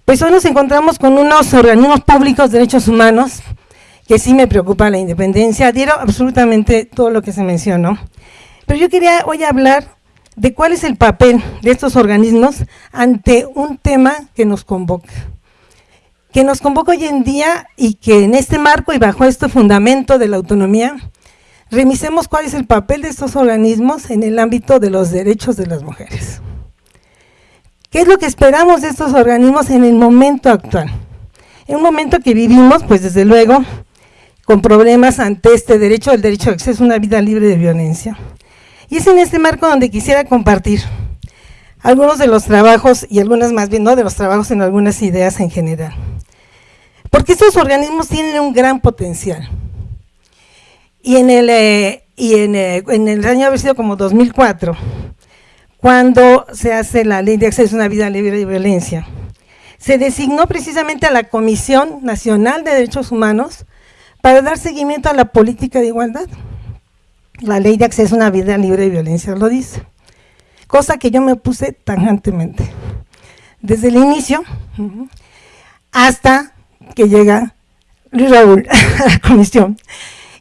pues hoy nos encontramos con unos organismos públicos de derechos humanos, que sí me preocupa la independencia, adhiero absolutamente todo lo que se mencionó. Pero yo quería hoy hablar de cuál es el papel de estos organismos ante un tema que nos convoca. Que nos convoca hoy en día y que en este marco y bajo este fundamento de la autonomía, remisemos cuál es el papel de estos organismos en el ámbito de los derechos de las mujeres. ¿Qué es lo que esperamos de estos organismos en el momento actual? En un momento que vivimos, pues desde luego, con problemas ante este derecho, el derecho de acceso a una vida libre de violencia. Y es en este marco donde quisiera compartir algunos de los trabajos, y algunas más bien, no de los trabajos, en algunas ideas en general. Porque estos organismos tienen un gran potencial. Y en el, eh, y en, eh, en el año haber sido como 2004, cuando se hace la ley de acceso a una vida libre de violencia. Se designó precisamente a la Comisión Nacional de Derechos Humanos para dar seguimiento a la política de igualdad. La ley de acceso a una vida libre de violencia lo dice. Cosa que yo me puse tangentemente. Desde el inicio hasta que llega Luis Raúl a la comisión.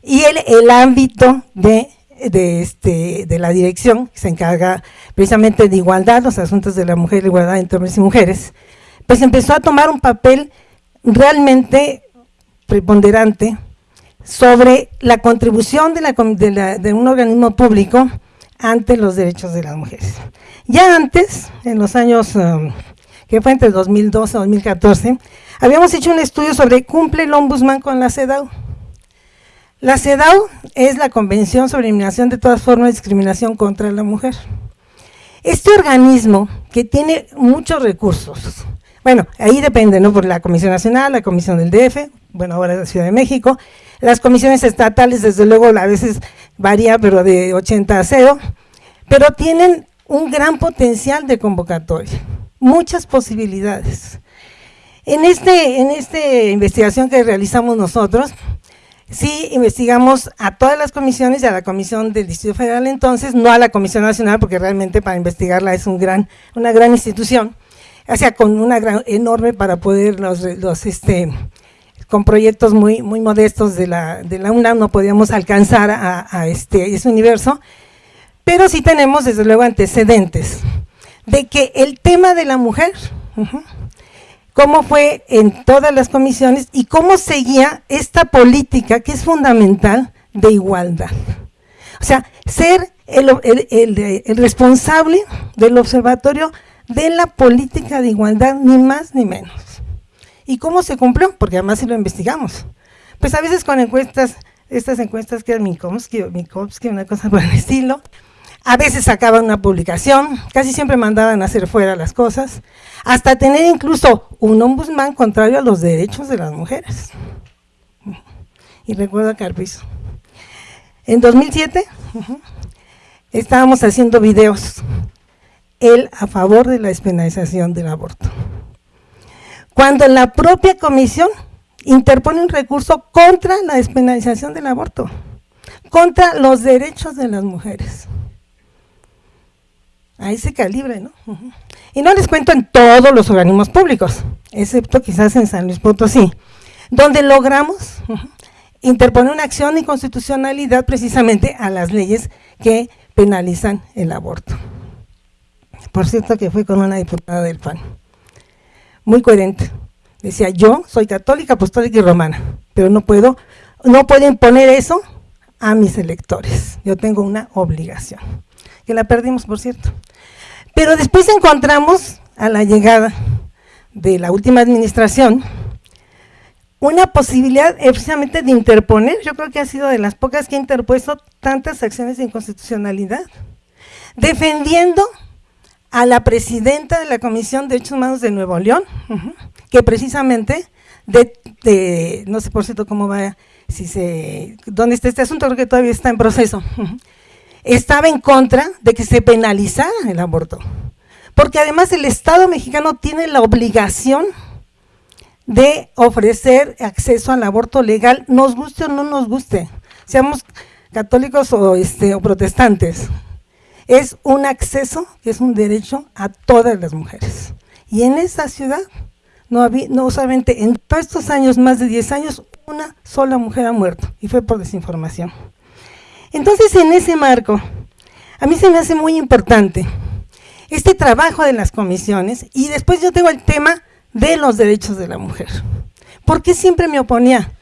Y el, el ámbito de de, este, de la dirección, que se encarga precisamente de igualdad, los asuntos de la mujer, igualdad entre hombres y mujeres, pues empezó a tomar un papel realmente preponderante sobre la contribución de, la, de, un organismo público ante los derechos de las mujeres. Ya antes, en los años, um, que fue entre 2012 y 2014, habíamos hecho un estudio sobre cumple el ombudsman con la CEDAW, la CEDAW es la Convención sobre Eliminación de todas formas de discriminación contra la mujer. Este organismo que tiene muchos recursos, bueno, ahí depende, ¿no? Por la Comisión Nacional, la Comisión del DF, bueno, ahora la Ciudad de México, las comisiones estatales, desde luego, a veces varía, pero de 80 a 0, pero tienen un gran potencial de convocatoria, muchas posibilidades. En esta en este investigación que realizamos nosotros, sí investigamos a todas las comisiones y a la comisión del Distrito Federal entonces, no a la Comisión Nacional, porque realmente para investigarla es un gran, una gran institución, o sea, con una gran, enorme para poder los, este, con proyectos muy, muy modestos de la, de la UNAM no podíamos alcanzar a, a este, ese universo, pero sí tenemos desde luego antecedentes. de que el tema de la mujer, cómo fue en todas las comisiones y cómo seguía esta política que es fundamental de igualdad. O sea, ser el, responsable del observatorio de la política de igualdad, ni más ni menos. ¿Y cómo se cumplió? Porque además si lo investigamos. Pues a veces con encuestas, estas encuestas que eran Minkowski o Minkowski, una cosa por el estilo, a veces sacaban una publicación, casi siempre mandaban a hacer fuera las cosas, hasta tener incluso un ombudsman contrario a los derechos de las mujeres. Y recuerdo a Carpizo. En 2007 estábamos haciendo videos, él a favor de la despenalización del aborto. Cuando la propia comisión interpone un recurso contra la despenalización del aborto, contra los derechos de las mujeres a ese calibre, ¿no? Y no les cuento en todos los organismos públicos, excepto quizás en San Luis Potosí, donde logramos interponer una acción de inconstitucionalidad precisamente a las leyes que penalizan el aborto. Por cierto que fue con una diputada del PAN, muy coherente. Decía, yo soy católica, apostólica y romana, pero no puedo, no puedo imponer eso a mis electores. Yo tengo una obligación que la perdimos, por cierto. Pero después encontramos, a la llegada de la última administración, una posibilidad precisamente de interponer, yo creo que ha sido de las pocas que ha interpuesto tantas acciones de inconstitucionalidad, defendiendo a la presidenta de la Comisión de Derechos Humanos de Nuevo León, que precisamente, de, no sé por cierto cómo va, si se, dónde está este asunto, creo que todavía está en proceso, estaba en contra de que se penalizara el aborto. Porque además el Estado mexicano tiene la obligación de ofrecer acceso al aborto legal, nos guste o no nos guste, seamos católicos o, este, o protestantes. Es un acceso es un derecho a todas las mujeres. Y en esa ciudad, no, había, no solamente en todos estos años, más de 10 años, una sola mujer ha muerto, y fue por desinformación. Entonces, en ese marco, a mí se me hace muy importante este trabajo de las comisiones y después yo tengo el tema de los derechos de la mujer. ¿Por qué siempre me oponía?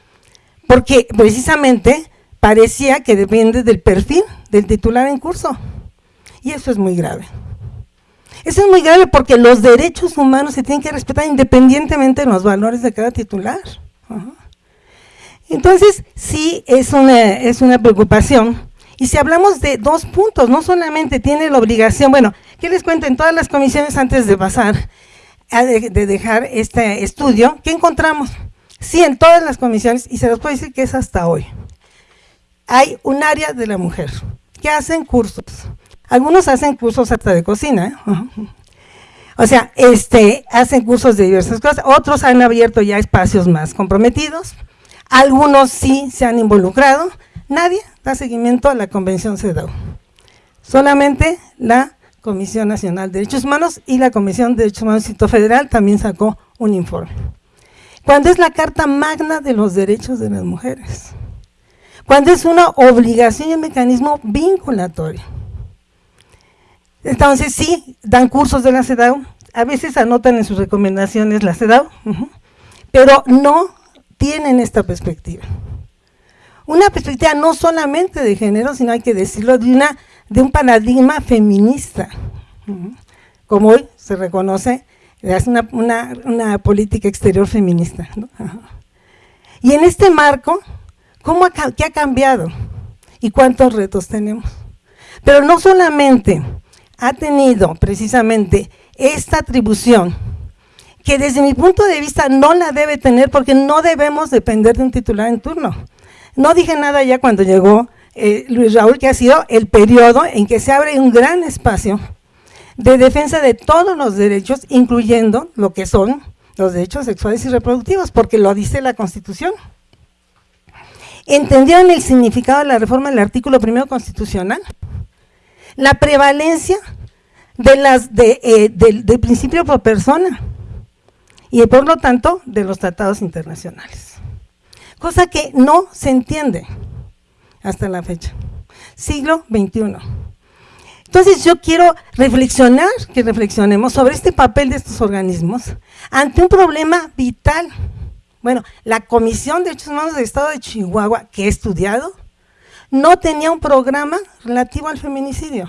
Porque precisamente parecía que depende del perfil del titular en curso. Y eso es muy grave. Eso es muy grave porque los derechos humanos se tienen que respetar independientemente de los valores de cada titular. Entonces, sí es una, es una preocupación. Y si hablamos de dos puntos, no solamente tiene la obligación, bueno, ¿qué les cuento en todas las comisiones antes de pasar, de, de dejar este estudio? ¿Qué encontramos? Sí, en todas las comisiones, y se los puedo decir que es hasta hoy. Hay un área de la mujer que hacen cursos. Algunos hacen cursos hasta de cocina, ¿eh? O sea, este, hacen cursos de diversas cosas, otros han abierto ya espacios más comprometidos, algunos sí se han involucrado, nadie da seguimiento a la Convención CEDAW. Solamente la Comisión Nacional de Derechos Humanos y la Comisión de Derechos Humanos Instituto Federal también sacó un informe. Cuando es la Carta Magna de los Derechos de las Mujeres. Cuando es una obligación y un mecanismo vinculatorio. Entonces sí, dan cursos de la CEDAW, a veces anotan en sus recomendaciones la CEDAW, pero no tienen esta perspectiva. Una perspectiva no solamente de género, sino hay que decirlo, de, una, de un paradigma feminista, como hoy se reconoce, es una, una, política exterior feminista. Y en este marco, ¿cómo ¿qué ha cambiado? ¿Y cuántos retos tenemos? Pero no solamente ha tenido precisamente esta atribución que desde mi punto de vista no la debe tener porque no debemos depender de un titular en turno. No dije nada ya cuando llegó eh, Luis Raúl, que ha sido el periodo en que se abre un gran espacio de defensa de todos los derechos, incluyendo lo que son los derechos sexuales y reproductivos, porque lo dice la Constitución. ¿Entendieron el significado de la reforma del artículo primero constitucional? La prevalencia de las de, eh, del principio por persona y por lo tanto de los tratados internacionales. Cosa que no se entiende hasta la fecha. Siglo XXI. Entonces yo quiero reflexionar, que reflexionemos sobre este papel de estos organismos ante un problema vital. Bueno, la Comisión de Derechos Humanos del Estado de Chihuahua, que he estudiado, no tenía un programa relativo al feminicidio.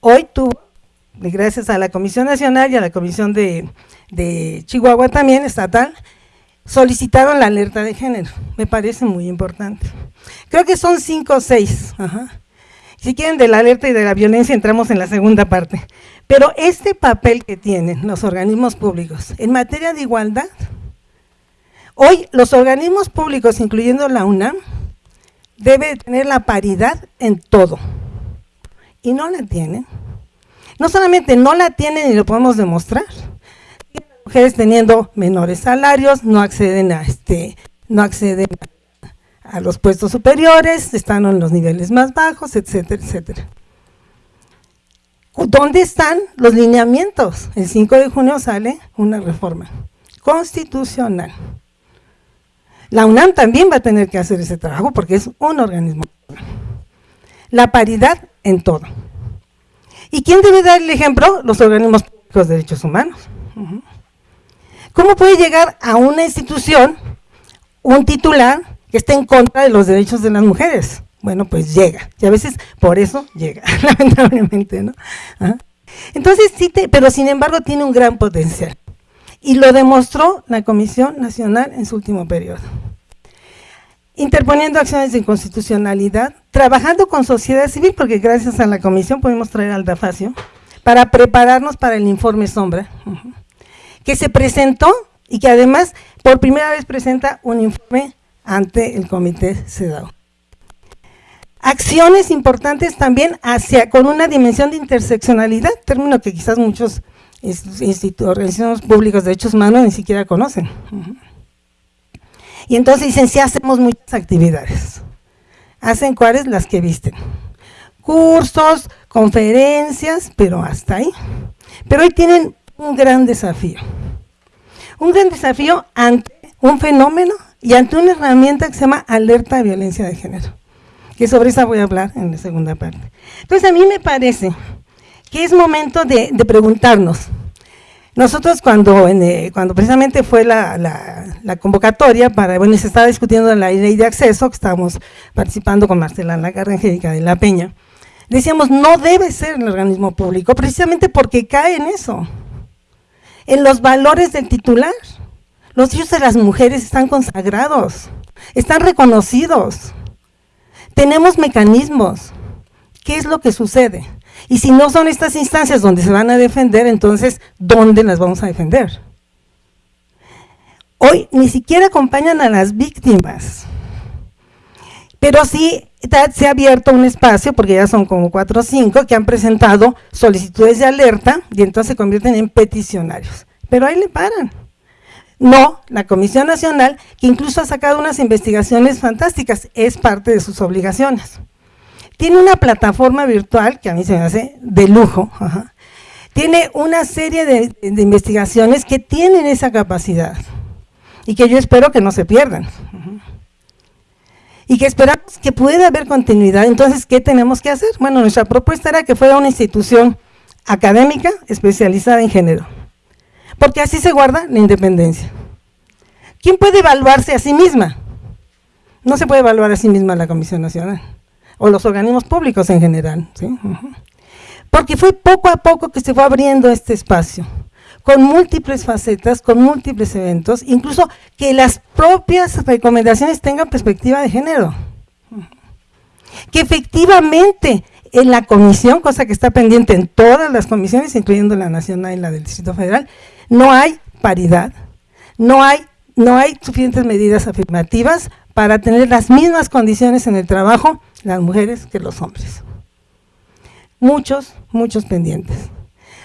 Hoy tuvo, gracias a la Comisión Nacional y a la Comisión de, Chihuahua también, estatal, solicitaron la alerta de género. Me parece muy importante. Creo que son cinco o seis. Si quieren de la alerta y de la violencia entramos en la segunda parte. Pero este papel que tienen los organismos públicos en materia de igualdad, hoy los organismos públicos, incluyendo la UNAM, debe tener la paridad en todo. Y no la tienen. No solamente no la tienen y lo podemos demostrar, mujeres teniendo menores salarios, no acceden a este, no acceden a los puestos superiores, están en los niveles más bajos, etcétera, etcétera. ¿Dónde están los lineamientos? El 5 de junio sale una reforma constitucional la UNAM también va a tener que hacer ese trabajo porque es un organismo. La paridad en todo. ¿Y quién debe dar el ejemplo? Los organismos públicos de derechos humanos. ¿Cómo puede llegar a una institución un titular que esté en contra de los derechos de las mujeres? Bueno, pues llega. Y a veces por eso llega, lamentablemente, ¿no? Entonces sí, pero sin embargo tiene un gran potencial. Y lo demostró la Comisión Nacional en su último periodo interponiendo acciones de inconstitucionalidad, trabajando con sociedad civil, porque gracias a la comisión pudimos traer al DAFACIO, para prepararnos para el informe sombra, que se presentó y que además por primera vez presenta un informe ante el comité CEDAW. Acciones importantes también hacia, con una dimensión de interseccionalidad, término que quizás muchos organizaciones públicos de derechos humanos ni siquiera conocen. Y entonces dicen, sí hacemos muchas actividades. Hacen cuáles las que visten. Cursos, conferencias, pero hasta ahí. Pero hoy tienen un gran desafío. Un gran desafío ante un fenómeno y ante una herramienta que se llama alerta de violencia de género. Que sobre esa voy a hablar en la segunda parte. Entonces a mí me parece que es momento de, de preguntarnos, nosotros cuando, eh, cuando precisamente fue la, convocatoria para, bueno, se estaba discutiendo la ley de acceso, que estábamos participando con Marcela Lagarde Angélica de la Peña, decíamos, no debe ser el organismo público, precisamente porque cae en eso, en los valores del titular. Los hijos de las mujeres están consagrados, están reconocidos, tenemos mecanismos. ¿Qué es lo que sucede? Y si no son estas instancias donde se van a defender, entonces, ¿dónde las vamos a defender? Hoy ni siquiera acompañan a las víctimas, pero sí se ha abierto un espacio, porque ya son como cuatro o cinco, que han presentado solicitudes de alerta y entonces se convierten en peticionarios. Pero ahí le paran. No, la Comisión Nacional, que incluso ha sacado unas investigaciones fantásticas, es parte de sus obligaciones. Tiene una plataforma virtual que a mí se me hace de lujo. Tiene una serie de, investigaciones que tienen esa capacidad y que yo espero que no se pierdan. Y que esperamos que pueda haber continuidad. Entonces, ¿qué tenemos que hacer? Bueno, nuestra propuesta era que fuera una institución académica especializada en género, porque así se guarda la independencia. ¿Quién puede evaluarse a sí misma? No se puede evaluar a sí misma la Comisión Nacional o los organismos públicos en general. Porque fue poco a poco que se fue abriendo este espacio, con múltiples facetas, con múltiples eventos, incluso que las propias recomendaciones tengan perspectiva de género. Que efectivamente en la comisión, cosa que está pendiente en todas las comisiones, incluyendo la nacional y la del Distrito Federal, no hay paridad, no hay, suficientes medidas afirmativas para tener las mismas condiciones en el trabajo las mujeres que los hombres. Muchos, muchos pendientes.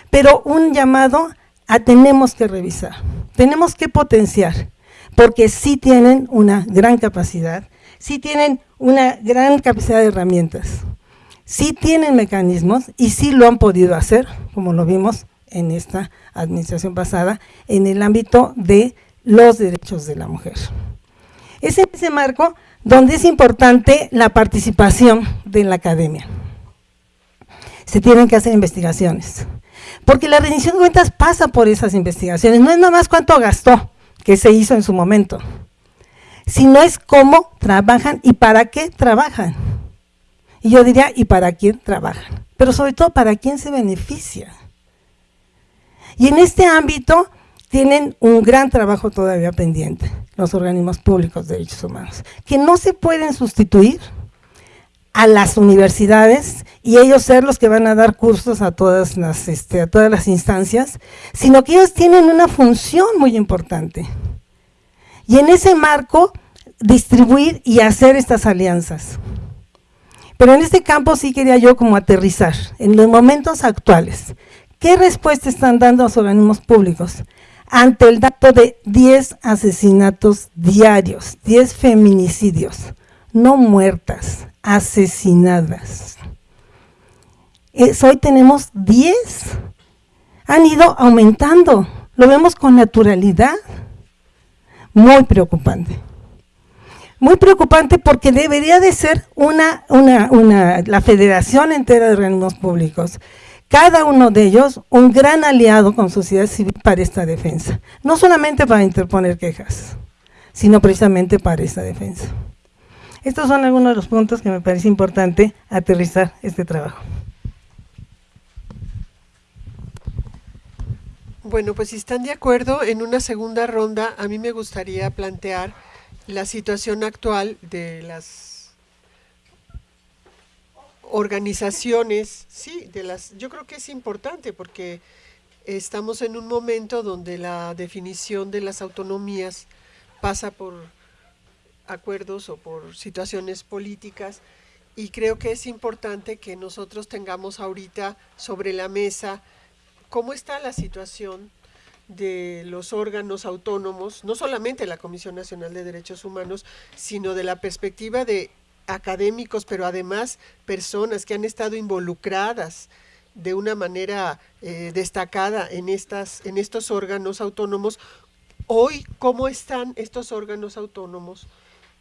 Pero un llamado a tenemos que revisar, tenemos que potenciar, porque sí tienen una gran capacidad, sí tienen una gran capacidad de herramientas, sí tienen mecanismos y sí lo han podido hacer, como lo vimos en esta administración pasada, en el ámbito de los derechos de la mujer. Es ese marco donde es importante la participación de la academia. se tienen que hacer investigaciones. Porque la rendición de cuentas pasa por esas investigaciones, no es nada más cuánto gastó, que se hizo en su momento, sino es cómo trabajan y para qué trabajan. Y yo diría, ¿y para quién trabajan? Pero sobre todo, ¿para quién se beneficia? Y en este ámbito tienen un gran trabajo todavía pendiente, los organismos públicos de derechos humanos, que no se pueden sustituir a las universidades y ellos ser los que van a dar cursos a todas las, este, a todas las instancias, sino que ellos tienen una función muy importante. Y en ese marco, distribuir y hacer estas alianzas. Pero en este campo sí quería yo como aterrizar, en los momentos actuales, ¿qué respuesta están dando los organismos públicos ante el dato de 10 asesinatos diarios, 10 feminicidios, no muertas, asesinadas? hoy tenemos 10, han ido aumentando, lo vemos con naturalidad, muy preocupante. Muy preocupante porque debería de ser una, una, una, la federación entera de organismos públicos, cada uno de ellos un gran aliado con sociedad civil para esta defensa, no solamente para interponer quejas, sino precisamente para esta defensa. Estos son algunos de los puntos que me parece importante aterrizar este trabajo. Bueno, pues si están de acuerdo, en una segunda ronda a mí me gustaría plantear la situación actual de las organizaciones, sí, de las, yo creo que es importante porque estamos en un momento donde la definición de las autonomías pasa por acuerdos o por situaciones políticas y creo que es importante que nosotros tengamos ahorita sobre la mesa cómo está la situación de los órganos autónomos, no solamente la Comisión Nacional de Derechos Humanos, sino de la perspectiva de académicos, pero además personas que han estado involucradas de una manera eh, destacada en, estas, en estos órganos autónomos. Hoy, ¿cómo están estos órganos autónomos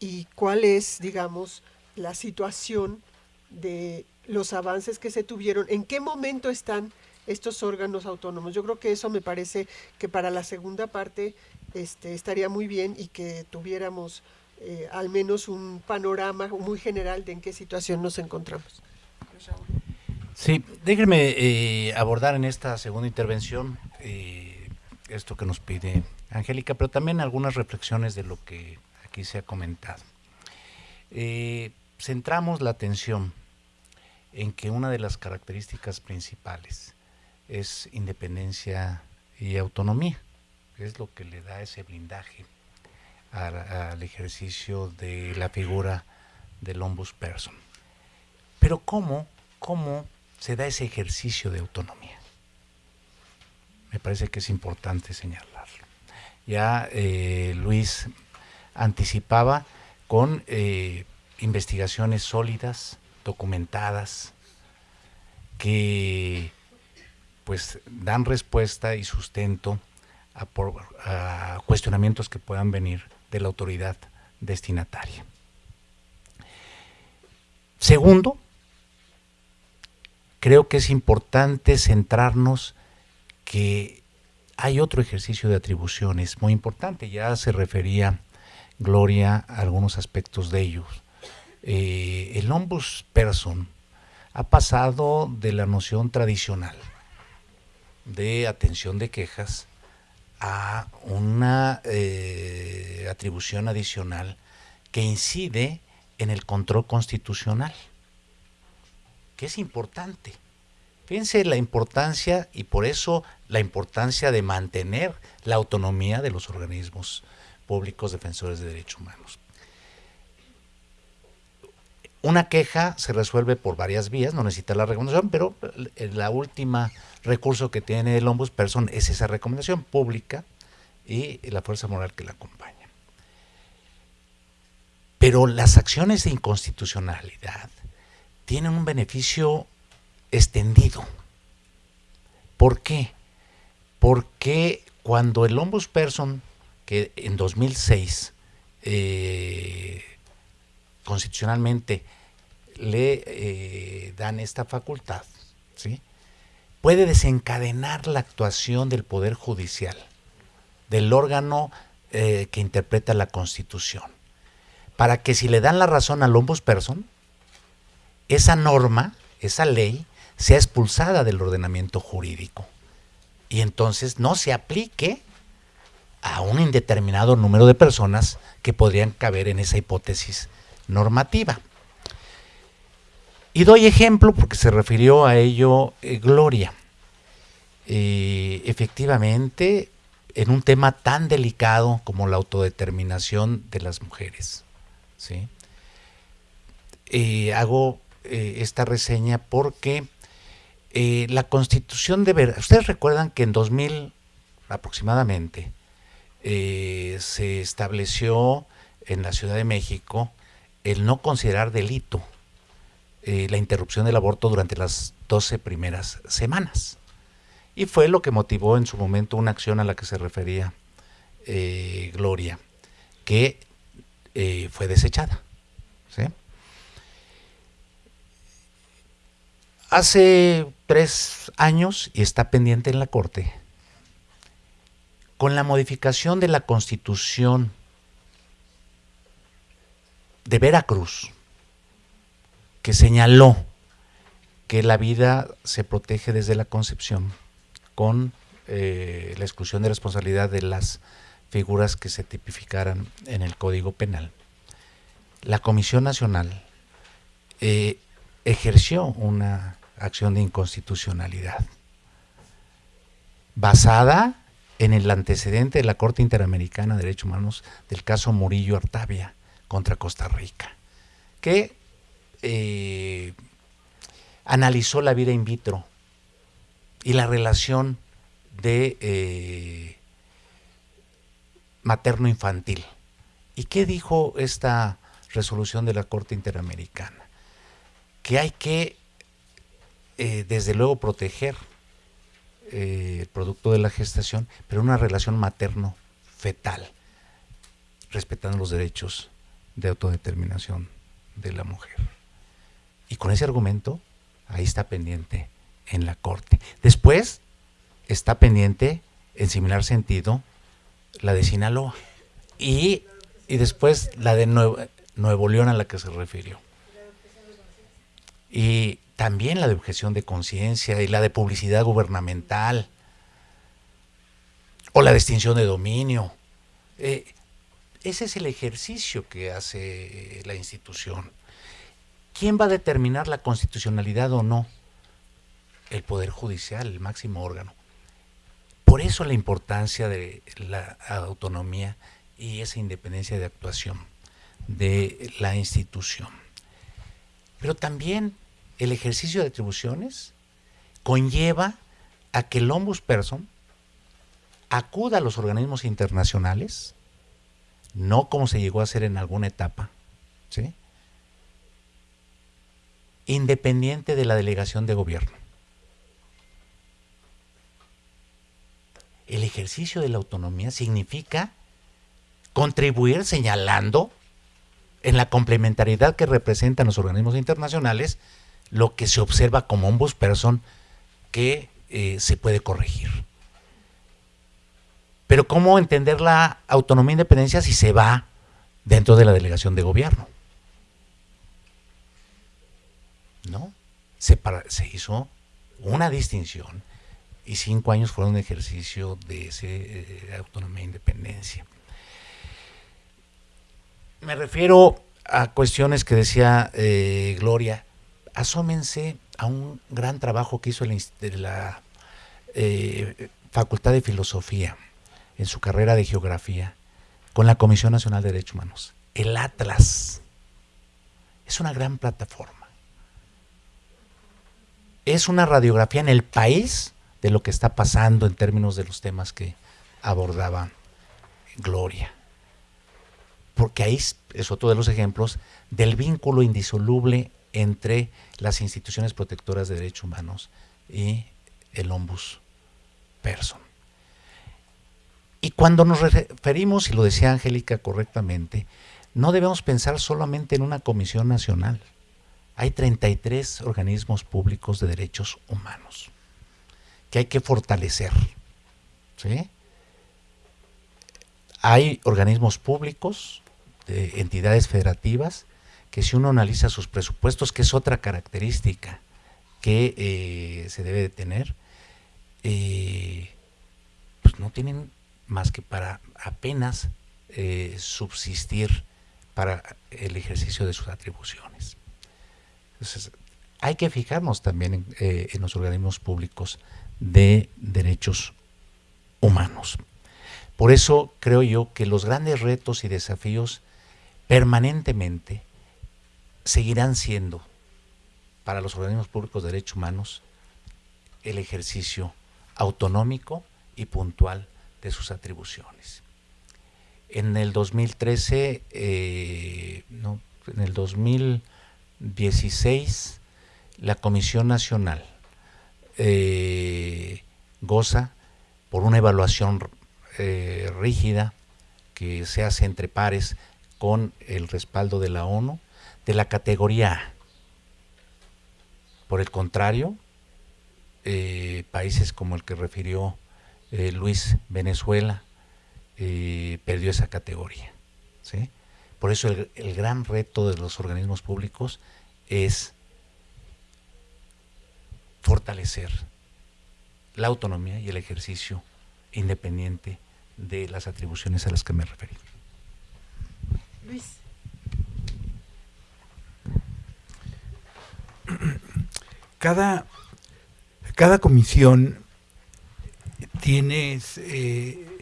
y cuál es, digamos, la situación de los avances que se tuvieron? ¿En qué momento están estos órganos autónomos. Yo creo que eso me parece que para la segunda parte este, estaría muy bien y que tuviéramos eh, al menos un panorama muy general de en qué situación nos encontramos. Sí, déjenme eh, abordar en esta segunda intervención eh, esto que nos pide Angélica, pero también algunas reflexiones de lo que aquí se ha comentado. centramos la atención en que una de las características principales es independencia y autonomía. Es lo que le da ese blindaje al, ejercicio de la figura del ombudsperson. Pero ¿cómo, ¿cómo se da ese ejercicio de autonomía? Me parece que es importante señalarlo. Ya eh, Luis anticipaba con eh, investigaciones sólidas, documentadas, que pues dan respuesta y sustento a, cuestionamientos que puedan venir de la autoridad destinataria. Segundo, creo que es importante centrarnos que hay otro ejercicio de atribuciones muy importante, ya se refería Gloria a algunos aspectos de ellos. Eh, el ombudsperson ha pasado de la noción tradicional de atención de quejas a una eh, atribución adicional que incide en el control constitucional, que es importante. Fíjense la importancia y por eso la importancia de mantener la autonomía de los organismos públicos defensores de derechos humanos. Una queja se resuelve por varias vías, no necesita la recomendación, pero la última recurso que tiene el ombudsperson es esa recomendación pública y la fuerza moral que la acompaña. Pero las acciones de inconstitucionalidad tienen un beneficio extendido. ¿Por qué? Porque cuando el ombudsperson, que en 2006 eh, constitucionalmente le eh, dan esta facultad, ¿sí? Puede desencadenar la actuación del Poder Judicial, del órgano eh, que interpreta la Constitución, para que si le dan la razón al ombudsperson, esa norma, esa ley, sea expulsada del ordenamiento jurídico y entonces no se aplique a un indeterminado número de personas que podrían caber en esa hipótesis normativa. Y doy ejemplo porque se refirió a ello eh, Gloria. Eh, efectivamente, en un tema tan delicado como la autodeterminación de las mujeres. ¿sí? Eh, hago esta reseña porque la constitución de verdad, ustedes recuerdan que en 2000 aproximadamente se estableció en la Ciudad de México el no considerar delito eh, la interrupción del aborto durante las 12 primeras semanas. Y fue lo que motivó en su momento una acción a la que se refería eh, Gloria, que eh, fue desechada. Hace tres años, y está pendiente en la Corte, con la modificación de la Constitución de Veracruz, que señaló que la vida se protege desde la concepción con eh, la exclusión de responsabilidad de las figuras que se tipificaran en el Código Penal. La Comisión Nacional eh, ejerció una acción de inconstitucionalidad basada en el antecedente de la Corte Interamericana de Derechos Humanos del caso Murillo Artavia contra Costa Rica, que eh, analizó la vida in vitro y la relación de eh, materno-infantil. ¿Y qué dijo esta resolución de la Corte Interamericana? Que hay que, eh, desde luego, proteger el producto de la gestación, pero una relación materno-fetal, respetando los derechos de autodeterminación de la mujer. Y con ese argumento, ahí está pendiente en la Corte. Después está pendiente, en similar sentido, la de Sinaloa. Y, después la de Nuevo, Nuevo León a la que se refirió. Y también la de objeción de conciencia y la de publicidad gubernamental o la de extinción de dominio. Eh, ese es el ejercicio que hace la institución. ¿Quién va a determinar la constitucionalidad o no? El Poder Judicial, el máximo órgano. Por eso la importancia de la autonomía y esa independencia de actuación de la institución. Pero también el ejercicio de atribuciones conlleva a que el ombudsperson acuda a los organismos internacionales, no como se llegó a hacer en alguna etapa, ¿sí? Independiente de la delegación de gobierno. El ejercicio de la autonomía significa contribuir señalando en la complementariedad que representan los organismos internacionales lo que se observa como un person que eh, se puede corregir. Pero ¿cómo entender la autonomía e independencia si se va dentro de la delegación de gobierno? ¿No? Se, hizo una distinción y cinco años fueron un ejercicio de ese, eh, autonomía e independencia. Me refiero a cuestiones que decía eh, Gloria. Asómense a un gran trabajo que hizo la eh, Facultad de Filosofía en su carrera de Geografía con la Comisión Nacional de Derechos Humanos. El Atlas es una gran plataforma es una radiografía en el país de lo que está pasando en términos de los temas que abordaba Gloria. Porque ahí es otro de los ejemplos del vínculo indisoluble entre las instituciones protectoras de derechos humanos y el ombus person. Y cuando nos referimos, y lo decía Angélica correctamente, no debemos pensar solamente en una comisión nacional. Hay 33 organismos públicos de derechos humanos que hay que fortalecer. ¿sí? Hay organismos públicos, de entidades federativas, que si uno analiza sus presupuestos, que es otra característica que eh, se debe de tener, eh, pues no tienen más que para apenas eh, subsistir para el ejercicio de sus atribuciones. Entonces, hay que fijarnos también en, en los organismos públicos de derechos humanos. Por eso creo yo que los grandes retos y desafíos permanentemente seguirán siendo para los organismos públicos de derechos humanos el ejercicio autonómico y puntual de sus atribuciones. En el 2013, eh, no, en el 2016, la Comisión Nacional eh, goza por una evaluación eh, rígida que se hace entre pares con el respaldo de la ONU de la categoría A. Por el contrario, eh, países como el que refirió Luis Venezuela perdió esa categoría. Por eso el gran reto de los organismos públicos es fortalecer la autonomía y el ejercicio independiente de las atribuciones a las que me referí. Luis. Cada, cada comisión tiene eh,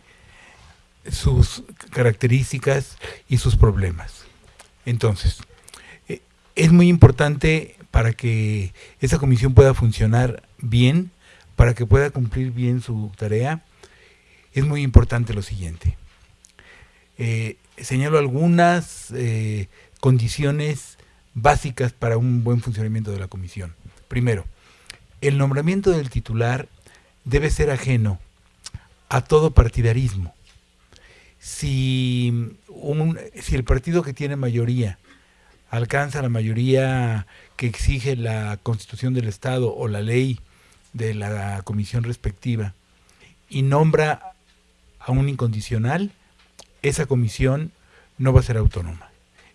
sus características y sus problemas. Entonces, eh, es muy importante para que esa comisión pueda funcionar bien, para que pueda cumplir bien su tarea, es muy importante lo siguiente. Eh, señalo algunas eh, condiciones básicas para un buen funcionamiento de la comisión. Primero, el nombramiento del titular debe ser ajeno a todo partidarismo. Si, si el partido que tiene mayoría alcanza la mayoría que exige la constitución del Estado o la ley de la comisión respectiva y nombra a un incondicional, esa comisión no va a ser autónoma.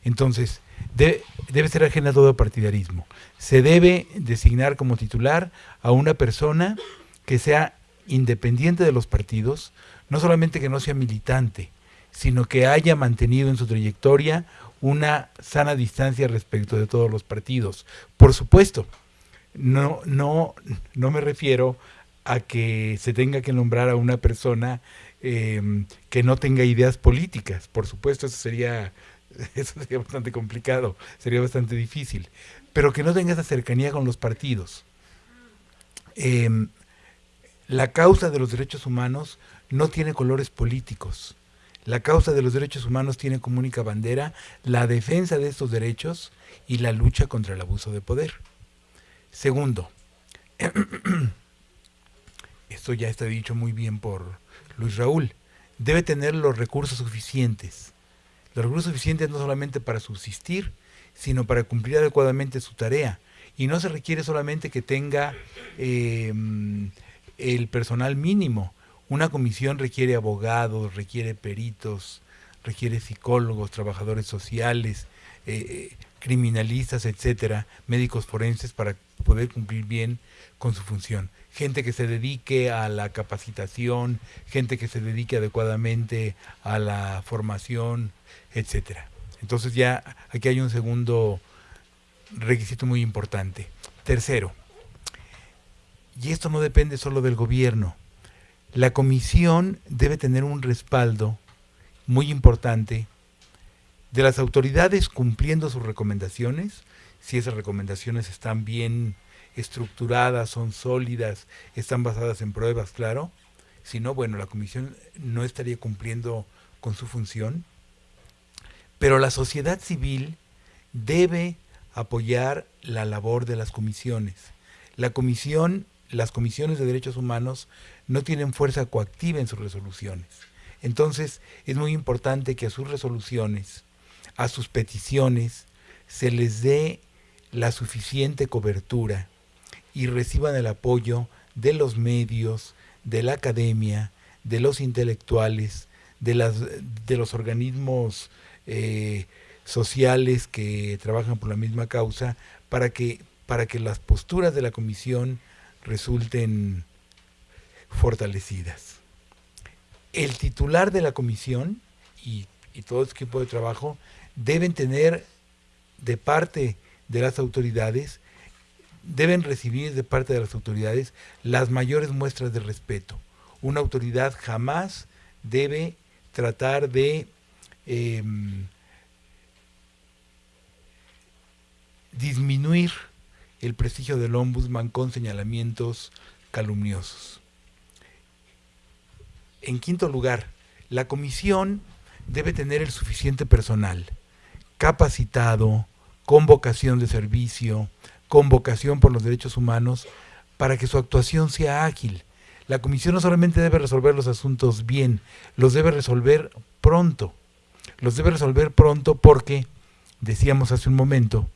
Entonces, debe ser ajena a todo partidarismo. Se debe designar como titular a una persona que sea independiente de los partidos, no solamente que no sea militante, sino que haya mantenido en su trayectoria una sana distancia respecto de todos los partidos. Por supuesto, no, no, no me refiero a que se tenga que nombrar a una persona em, que no tenga ideas políticas. Por supuesto, eso sería, eso sería bastante complicado, sería bastante difícil. Pero que no tenga esa cercanía con los partidos. Em, la causa de los derechos humanos no tiene colores políticos. La causa de los derechos humanos tiene como única bandera la defensa de estos derechos y la lucha contra el abuso de poder. Segundo, esto ya está dicho muy bien por Luis Raúl, debe tener los recursos suficientes. Los recursos suficientes no solamente para subsistir, sino para cumplir adecuadamente su tarea. Y no se requiere solamente que tenga eh, el personal mínimo, una comisión requiere abogados, requiere peritos, requiere psicólogos, trabajadores sociales, eh, criminalistas, etcétera, médicos forenses para poder cumplir bien con su función. Gente que se dedique a la capacitación, gente que se dedique adecuadamente a la formación, etcétera. Entonces ya aquí hay un segundo requisito muy importante. Tercero, y esto no depende solo del gobierno, la comisión debe tener un respaldo muy importante de las autoridades cumpliendo sus recomendaciones, si esas recomendaciones están bien estructuradas, son sólidas, están basadas en pruebas, claro. Si no, bueno, la comisión no estaría cumpliendo con su función. Pero la sociedad civil debe apoyar la labor de las comisiones. La comisión las comisiones de derechos humanos no tienen fuerza coactiva en sus resoluciones. Entonces es muy importante que a sus resoluciones, a sus peticiones, se les dé la suficiente cobertura y reciban el apoyo de los medios, de la academia, de los intelectuales, de, las, de los organismos eh, sociales que trabajan por la misma causa, para que, para que las posturas de la comisión resulten fortalecidas. El titular de la comisión y, y todo el equipo de trabajo deben tener de parte de las autoridades, deben recibir de parte de las autoridades las mayores muestras de respeto. Una autoridad jamás debe tratar de eh, disminuir el prestigio del ombudsman con señalamientos calumniosos. En quinto lugar, la comisión debe tener el suficiente personal capacitado, con vocación de servicio, con vocación por los derechos humanos, para que su actuación sea ágil. La comisión no solamente debe resolver los asuntos bien, los debe resolver pronto. Los debe resolver pronto porque, decíamos hace un momento,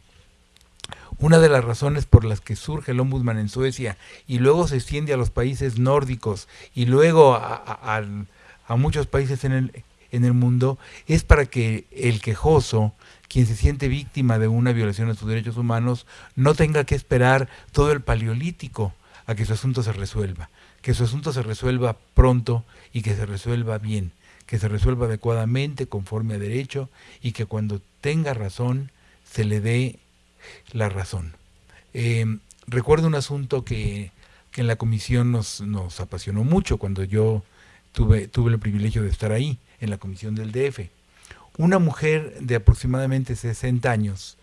una de las razones por las que surge el ombudsman en Suecia y luego se extiende a los países nórdicos y luego a, muchos países en el, en el mundo es para que el quejoso, quien se siente víctima de una violación de sus derechos humanos, no tenga que esperar todo el paleolítico a que su asunto se resuelva, que su asunto se resuelva pronto y que se resuelva bien, que se resuelva adecuadamente, conforme a derecho, y que cuando tenga razón se le dé la razón. Em, recuerdo un asunto que, en la comisión nos, nos, apasionó mucho cuando yo tuve, tuve el privilegio de estar ahí, en la comisión del DF. Una mujer de aproximadamente 60 años,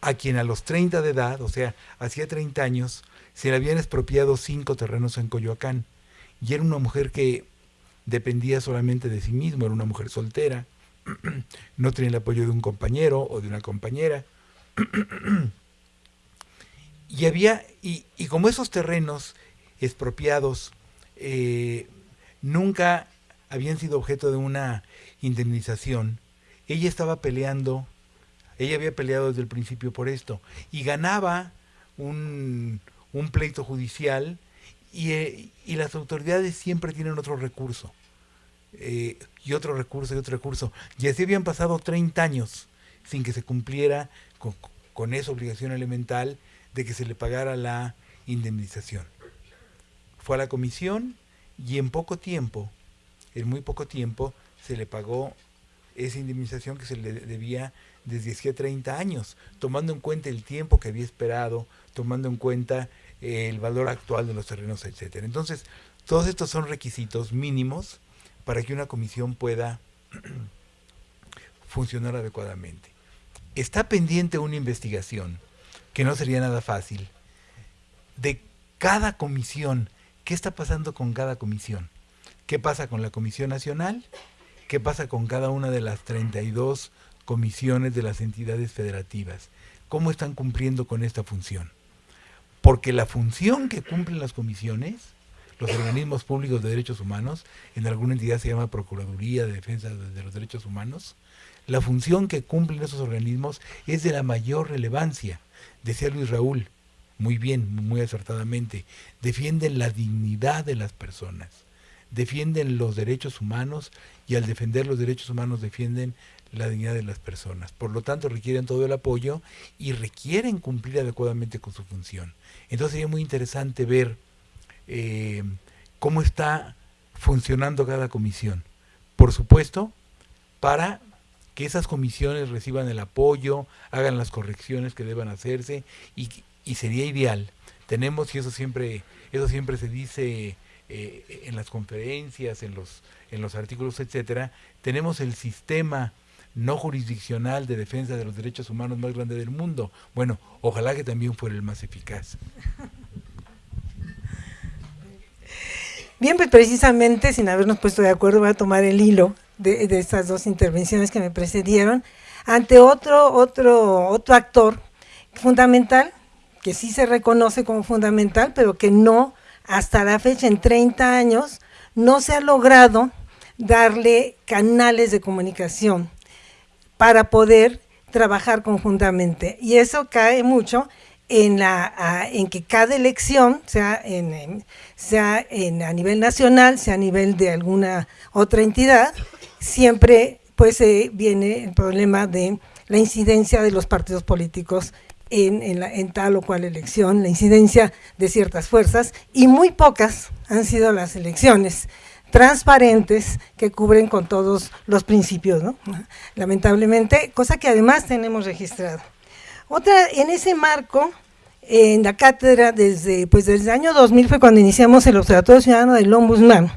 a quien a los 30 de edad, o sea, hacía 30 años, se le habían expropiado cinco terrenos en Coyoacán. Y era una mujer que dependía solamente de sí misma, era una mujer soltera, no tenía el apoyo de un compañero o de una compañera y había, y, como esos terrenos expropiados eh, nunca habían sido objeto de una indemnización, ella estaba peleando, ella había peleado desde el principio por esto, y ganaba un, pleito judicial y, las autoridades siempre tienen otro recurso. Eh, y otro recurso y otro recurso. Y así habían pasado 30 años sin que se cumpliera con, esa obligación elemental de que se le pagara la indemnización. Fue a la comisión y en poco tiempo, en muy poco tiempo, se le pagó esa indemnización que se le debía desde hacía 30 años, tomando en cuenta el tiempo que había esperado, tomando en cuenta el valor actual de los terrenos, etcétera. Entonces, todos estos son requisitos mínimos para que una comisión pueda funcionar adecuadamente está pendiente una investigación, que no sería nada fácil, de cada comisión. ¿Qué está pasando con cada comisión? ¿Qué pasa con la Comisión Nacional? ¿Qué pasa con cada una de las 32 comisiones de las entidades federativas? ¿Cómo están cumpliendo con esta función? Porque la función que cumplen las comisiones, los organismos públicos de derechos humanos, en alguna entidad se llama Procuraduría de Defensa de los Derechos Humanos, la función que cumplen esos organismos es de la mayor relevancia. Decía Luis Raúl, muy bien, muy acertadamente, defienden la dignidad de las personas, defienden los derechos humanos y al defender los derechos humanos defienden la dignidad de las personas. Por lo tanto, requieren todo el apoyo y requieren cumplir adecuadamente con su función. Entonces sería muy interesante ver eh, cómo está funcionando cada comisión. Por supuesto, para que esas comisiones reciban el apoyo, hagan las correcciones que deban hacerse y, sería ideal. Tenemos, y eso siempre, eso siempre se dice eh, en las conferencias, en los, en los artículos, etcétera, tenemos el sistema no jurisdiccional de defensa de los derechos humanos más grande del mundo. Bueno, ojalá que también fuera el más eficaz. Bien, pues precisamente, sin habernos puesto de acuerdo, voy a tomar el hilo de, estas dos intervenciones que me precedieron, ante otro, otro, otro actor fundamental, que sí se reconoce como fundamental, pero que no, hasta la fecha, en 30 años, no se ha logrado darle canales de comunicación para poder trabajar conjuntamente. Y eso cae mucho en, la, en que cada elección, sea, en, sea en, a nivel nacional, sea a nivel de alguna otra entidad, siempre pues eh, viene el problema de la incidencia de los partidos políticos en, en, tal o cual elección, la incidencia de ciertas fuerzas, y muy pocas han sido las elecciones transparentes que cubren con todos los principios, ¿no? lamentablemente, cosa que además tenemos registrado. Otra, en ese marco, en la cátedra, desde, pues desde el año 2000 fue cuando iniciamos el Observatorio Ciudadano del Ombudsman,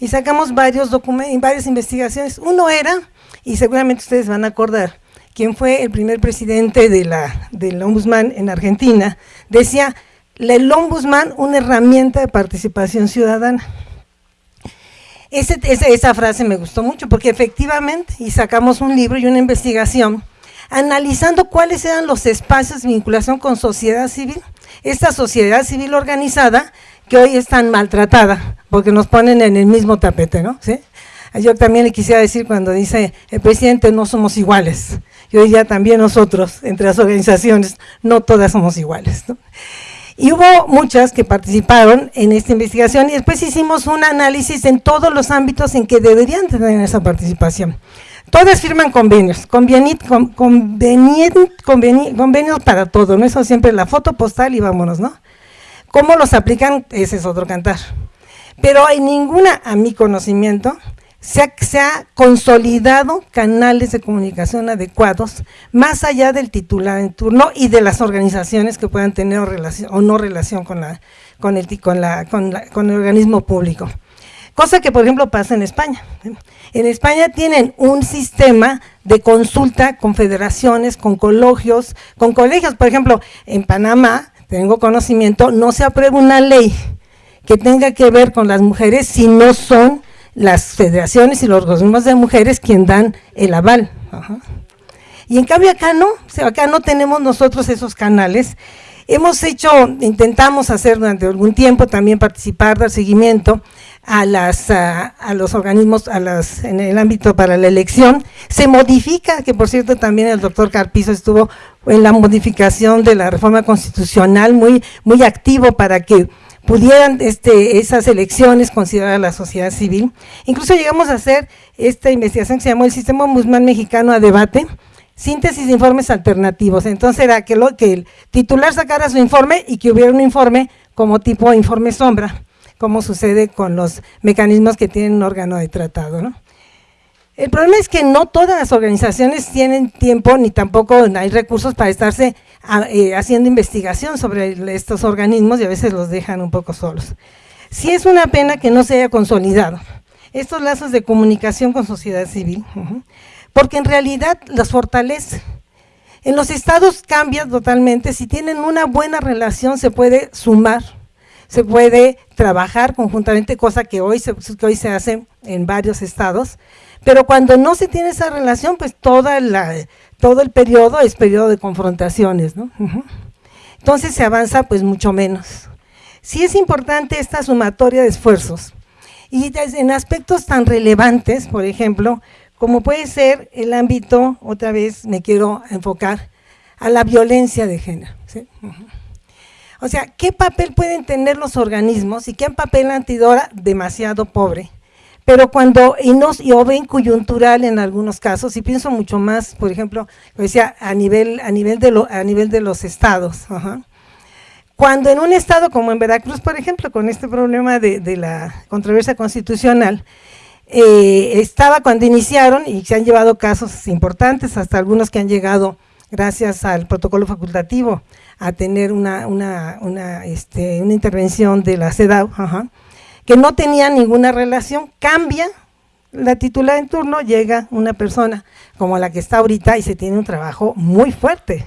y sacamos varios documentos, varias investigaciones. Uno era, y seguramente ustedes van a acordar, quien fue el primer presidente de la, del Ombudsman en Argentina, decía, el Ombudsman una herramienta de participación ciudadana esa frase me gustó mucho porque efectivamente, y sacamos un libro y una investigación analizando cuáles eran los espacios de vinculación con sociedad civil, esta sociedad civil organizada que hoy es tan maltratada, porque nos ponen en el mismo tapete, ¿no? ¿Sí? Yo también le quisiera decir cuando dice el presidente no somos iguales, yo diría también nosotros, entre las organizaciones, no todas somos iguales. Y hubo muchas que participaron en esta investigación y después hicimos un análisis en todos los ámbitos en que deberían tener esa participación. Todas firman convenios, convenios para todo, ¿no? Eso siempre la foto postal y vámonos, ¿no? ¿Cómo los aplican? Ese es otro cantar. Pero hay ninguna, a mi conocimiento, se ha, consolidado canales de comunicación adecuados, más allá del titular en turno y de las organizaciones que puedan tener relación, o no relación con, la, con, el, con, la, con, el organismo público. Cosa que, por ejemplo, pasa en España. En España tienen un sistema de consulta con federaciones, con colegios, con colegios. Por ejemplo, en Panamá, tengo conocimiento, no se aprueba una ley que tenga que ver con las mujeres si no son las federaciones y los organismos de mujeres quien dan el aval. Y en cambio acá no, acá no tenemos nosotros esos canales. Hemos hecho, intentamos hacer durante algún tiempo también participar, dar seguimiento a, las, a, los organismos a las, en el ámbito para la elección. Se modifica, que por cierto también el doctor Carpizo estuvo en la modificación de la reforma constitucional muy, muy activo para que pudieran este, esas elecciones considerar a la sociedad civil. Incluso llegamos a hacer esta investigación que se llamó el Sistema Ombudsman Mexicano a Debate, síntesis de informes alternativos. Entonces era que, lo, que el titular sacara su informe y que hubiera un informe como tipo informe sombra, como sucede con los mecanismos que tienen un órgano de tratado. ¿no? El problema es que no todas las organizaciones tienen tiempo ni tampoco hay recursos para estarse eh, haciendo investigación sobre estos organismos y a veces los dejan un poco solos. Sí es una pena que no se haya consolidado estos lazos de comunicación con sociedad civil, porque en realidad los fortalece. En los estados cambia totalmente, si tienen una buena relación se puede sumar, se puede trabajar conjuntamente, cosa que hoy se, hoy se hace en varios estados, pero cuando no se tiene esa relación, pues toda la, todo el periodo es periodo de confrontaciones, ¿no? Entonces se avanza pues mucho menos. Sí es importante esta sumatoria de esfuerzos y en aspectos tan relevantes, por ejemplo, como puede ser el ámbito, otra vez me quiero enfocar, a la violencia de género. O sea, ¿qué papel pueden tener los organismos y qué papel antidora demasiado pobre? pero cuando, y, nos, y o ven coyuntural en algunos casos, y pienso mucho más, por ejemplo, decía, a nivel, a nivel, de, lo, a nivel de los estados, cuando en un estado como en Veracruz, por ejemplo, con este problema de, de la controversia constitucional, eh, estaba cuando iniciaron y se han llevado casos importantes, hasta algunos que han llegado gracias al protocolo facultativo a tener una, una, una, este, una intervención de la CEDAW, que no tenía ninguna relación, cambia la titular en turno, llega una persona como la que está ahorita y se tiene un trabajo muy fuerte.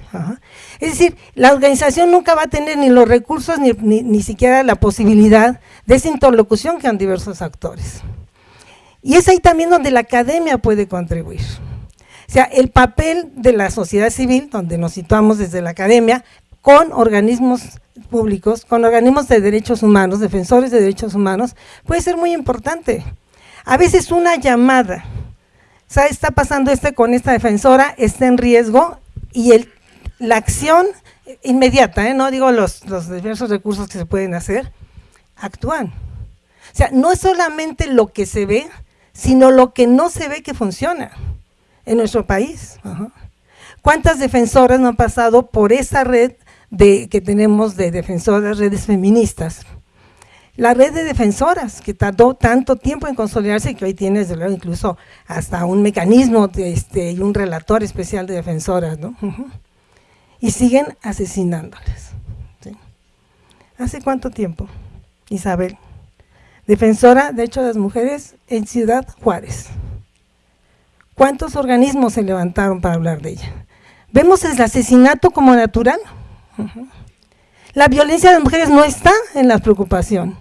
Es decir, la organización nunca va a tener ni los recursos ni, ni, siquiera la posibilidad de esa interlocución que han diversos actores. Y es ahí también donde la academia puede contribuir. O sea, el papel de la sociedad civil, donde nos situamos desde la academia, con organismos públicos, con organismos de derechos humanos, defensores de derechos humanos, puede ser muy importante. A veces una llamada, ¿sabes? Está pasando este con esta defensora, está en riesgo, y el, la acción inmediata, ¿eh? no digo los, los diversos recursos que se pueden hacer, actúan. O sea, no es solamente lo que se ve, sino lo que no se ve que funciona en nuestro país. ¿Cuántas defensoras no han pasado por esa red de, que tenemos de defensoras, redes feministas? La red de defensoras, que tardó tanto tiempo en consolidarse que hoy tiene, desde luego, incluso hasta un mecanismo este, y un relator especial de defensoras, ¿no? Y siguen asesinándoles. ¿Hace cuánto tiempo, Isabel? Defensora de hecho de las mujeres en Ciudad Juárez. ¿Cuántos organismos se levantaron para hablar de ella? Vemos el asesinato como natural. La violencia de las mujeres no está en la preocupación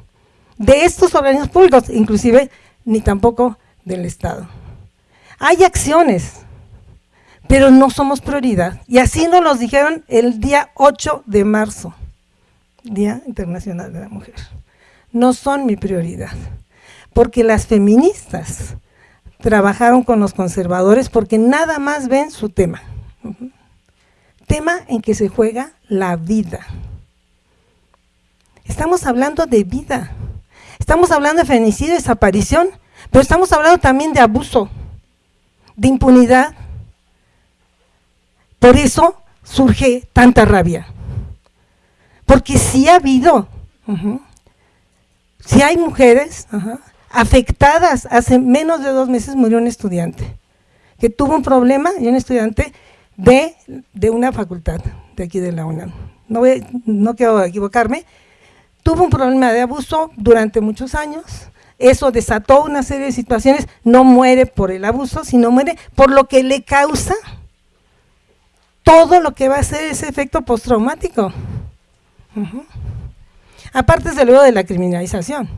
de estos organismos públicos, inclusive ni tampoco del Estado. Hay acciones, pero no somos prioridad. Y así nos lo dijeron el día 8 de marzo, Día Internacional de la Mujer. No son mi prioridad, porque las feministas trabajaron con los conservadores porque nada más ven su tema. Tema en que se juega la vida. Estamos hablando de vida. Estamos hablando de feminicidio, desaparición, pero estamos hablando también de abuso, de impunidad. Por eso surge tanta rabia. Porque sí ha habido, si hay mujeres afectadas, hace menos de dos meses murió un estudiante que tuvo un problema y un estudiante de, de una facultad de aquí de la UNAM. No, no quiero equivocarme, tuvo un problema de abuso durante muchos años, eso desató una serie de situaciones, no muere por el abuso, sino muere por lo que le causa todo lo que va a ser ese efecto postraumático. Aparte, desde luego, de la criminalización.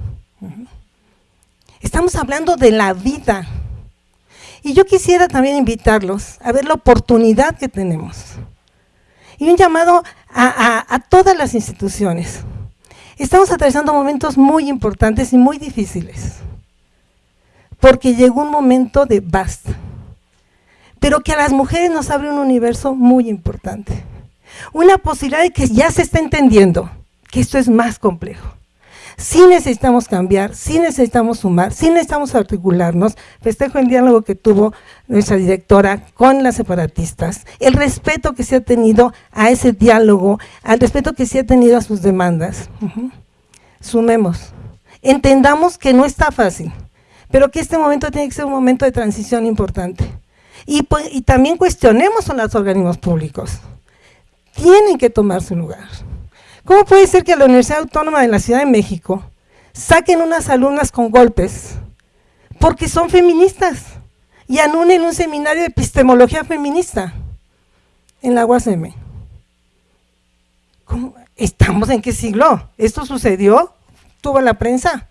Estamos hablando de la vida. Y yo quisiera también invitarlos a ver la oportunidad que tenemos. Y un llamado a todas las instituciones. Estamos atravesando momentos muy importantes y muy difíciles, porque llegó un momento de basta, pero que a las mujeres nos abre un universo muy importante. Una posibilidad de que ya se está entendiendo que esto es más complejo. Sí necesitamos cambiar, sí necesitamos sumar, sí necesitamos articularnos. Festejo el diálogo que tuvo nuestra directora con las separatistas, el respeto que se ha tenido a ese diálogo, al respeto que se ha tenido a sus demandas. Sumemos, entendamos que no está fácil, pero que este momento tiene que ser un momento de transición importante. Y, pues, y también cuestionemos a los organismos públicos. Tienen que tomar su lugar. ¿Cómo puede ser que la Universidad Autónoma de la Ciudad de México saquen unas alumnas con golpes porque son feministas y anulen un seminario de epistemología feminista en la UASM? ¿Estamos en qué siglo? ¿Esto sucedió? ¿Tuvo la prensa?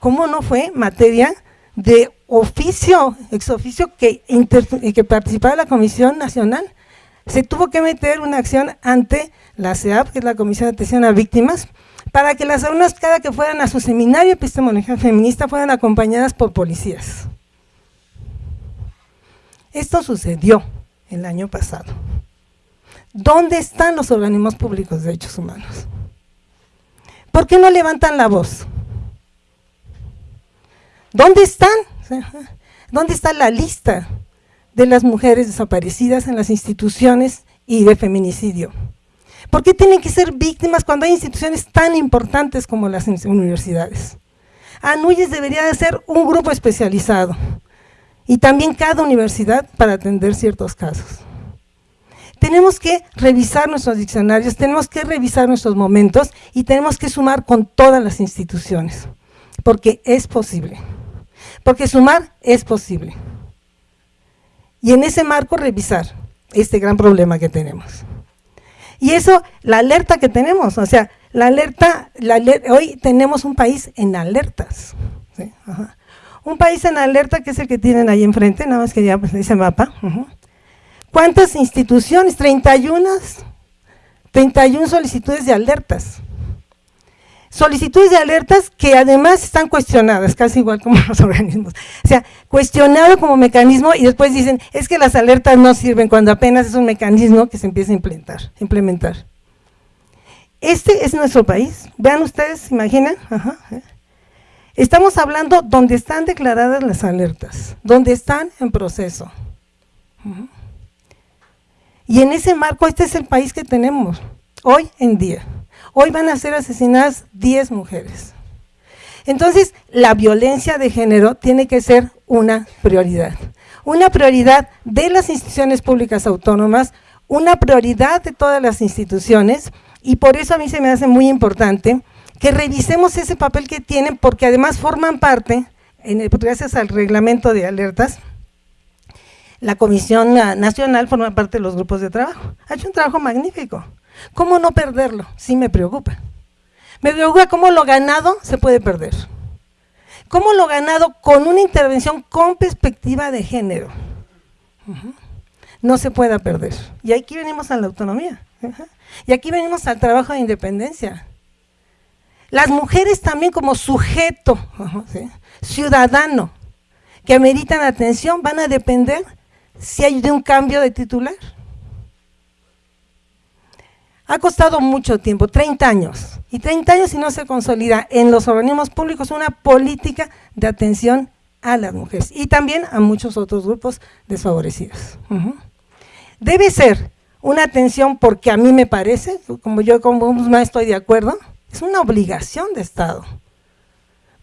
¿Cómo no fue materia de oficio, ex oficio que, que participaba la Comisión Nacional? Se tuvo que meter una acción ante la CEAP, que es la Comisión de Atención a Víctimas, para que las alumnas cada que fueran a su seminario de epistemología feminista fueran acompañadas por policías. Esto sucedió el año pasado. ¿Dónde están los organismos públicos de derechos humanos? ¿Por qué no levantan la voz? ¿Dónde están? ¿Dónde está la lista de las mujeres desaparecidas en las instituciones y de feminicidio? ¿Por qué tienen que ser víctimas cuando hay instituciones tan importantes como las universidades? ANUYES debería de ser un grupo especializado y también cada universidad para atender ciertos casos. Tenemos que revisar nuestros diccionarios, tenemos que revisar nuestros momentos y tenemos que sumar con todas las instituciones, porque es posible, porque sumar es posible. Y en ese marco revisar este gran problema que tenemos. Y eso, la alerta que tenemos, o sea, la alerta, hoy tenemos un país en alertas. Un país en alerta que es el que tienen ahí enfrente, nada más que ya pues, ese mapa. ¿Cuántas instituciones? 31, 31 solicitudes de alertas. Solicitudes de alertas que además están cuestionadas, casi igual como los organismos. O sea, cuestionado como mecanismo y después dicen, es que las alertas no sirven cuando apenas es un mecanismo que se empieza a implementar. implementar. Este es nuestro país. Vean ustedes, imaginan. ¿eh? Estamos hablando donde están declaradas las alertas, donde están en proceso. Y en ese marco, este es el país que tenemos hoy en día. Hoy van a ser asesinadas 10 mujeres. Entonces, la violencia de género tiene que ser una prioridad. Una prioridad de las instituciones públicas autónomas, una prioridad de todas las instituciones, y por eso a mí se me hace muy importante que revisemos ese papel que tienen, porque además forman parte, gracias al reglamento de alertas, la Comisión Nacional forma parte de los grupos de trabajo. Ha hecho un trabajo magnífico. ¿Cómo no perderlo? Sí me preocupa. Me preocupa cómo lo ganado se puede perder. Cómo lo ganado con una intervención con perspectiva de género no se pueda perder. Y aquí venimos a la autonomía. Y aquí venimos al trabajo de independencia. Las mujeres también como sujeto ciudadano que ameritan atención van a depender si hay de un cambio de titular. Ha costado mucho tiempo, 30 años, y 30 años si no se consolida en los organismos públicos una política de atención a las mujeres y también a muchos otros grupos desfavorecidos. Debe ser una atención porque a mí me parece, como yo como más estoy de acuerdo, es una obligación de Estado.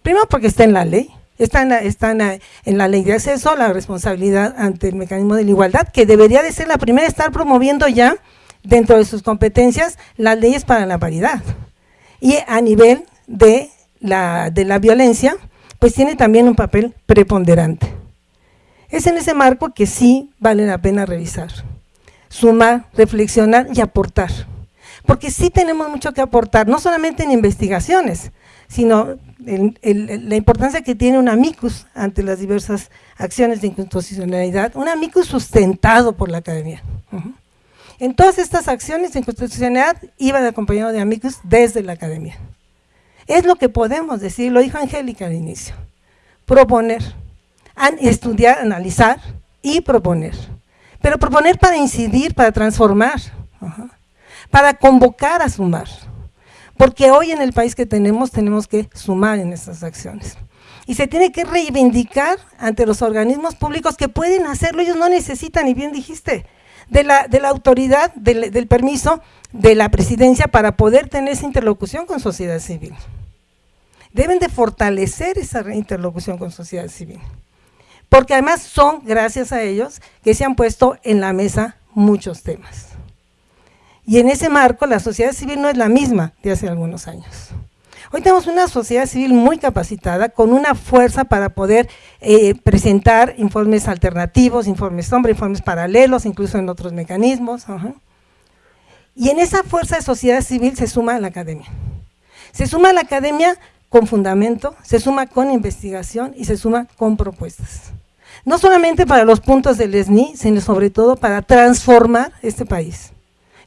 Primero porque está en la ley, está, en la, ley de acceso, la responsabilidad ante el mecanismo de la igualdad, que debería de ser la primera estar promoviendo ya dentro de sus competencias las leyes para la paridad. Y a nivel de la, de la violencia, pues tiene también un papel preponderante. Es en ese marco que sí vale la pena revisar, sumar, reflexionar y aportar. Porque sí tenemos mucho que aportar, no solamente en investigaciones, sino la importancia que tiene un amicus ante las diversas acciones de inconstitucionalidad, un amicus sustentado por la academia. En todas estas acciones de inconstitucionalidad iba de acompañado de amicus desde la academia. Es lo que podemos decir, lo dijo Angélica al inicio, proponer, estudiar, analizar y proponer. Pero proponer para incidir, para transformar, para convocar a sumar porque hoy en el país que tenemos, tenemos que sumar en estas acciones. Y se tiene que reivindicar ante los organismos públicos que pueden hacerlo, ellos no necesitan, y bien dijiste, de la, de la autoridad, del, del permiso de la presidencia para poder tener esa interlocución con sociedad civil. Deben de fortalecer esa interlocución con sociedad civil. Porque además son, gracias a ellos, que se han puesto en la mesa muchos temas. Y en ese marco la sociedad civil no es la misma de hace algunos años. Hoy tenemos una sociedad civil muy capacitada, con una fuerza para poder eh, presentar informes alternativos, informes sombra, informes paralelos, incluso en otros mecanismos. Y en esa fuerza de sociedad civil se suma la academia. Se suma la academia con fundamento, se suma con investigación y se suma con propuestas. No solamente para los puntos del ESNI, sino sobre todo para transformar este país.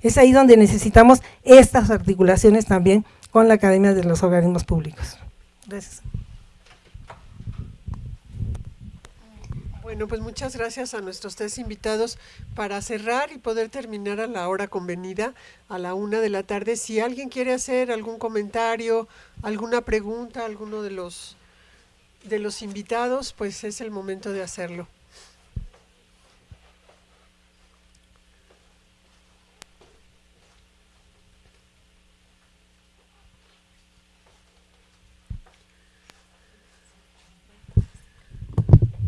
Es ahí donde necesitamos estas articulaciones también con la Academia de los Organismos Públicos. Gracias. Bueno, pues muchas gracias a nuestros tres invitados para cerrar y poder terminar a la hora convenida, a la una de la tarde. Si alguien quiere hacer algún comentario, alguna pregunta alguno de los, de los invitados, pues es el momento de hacerlo.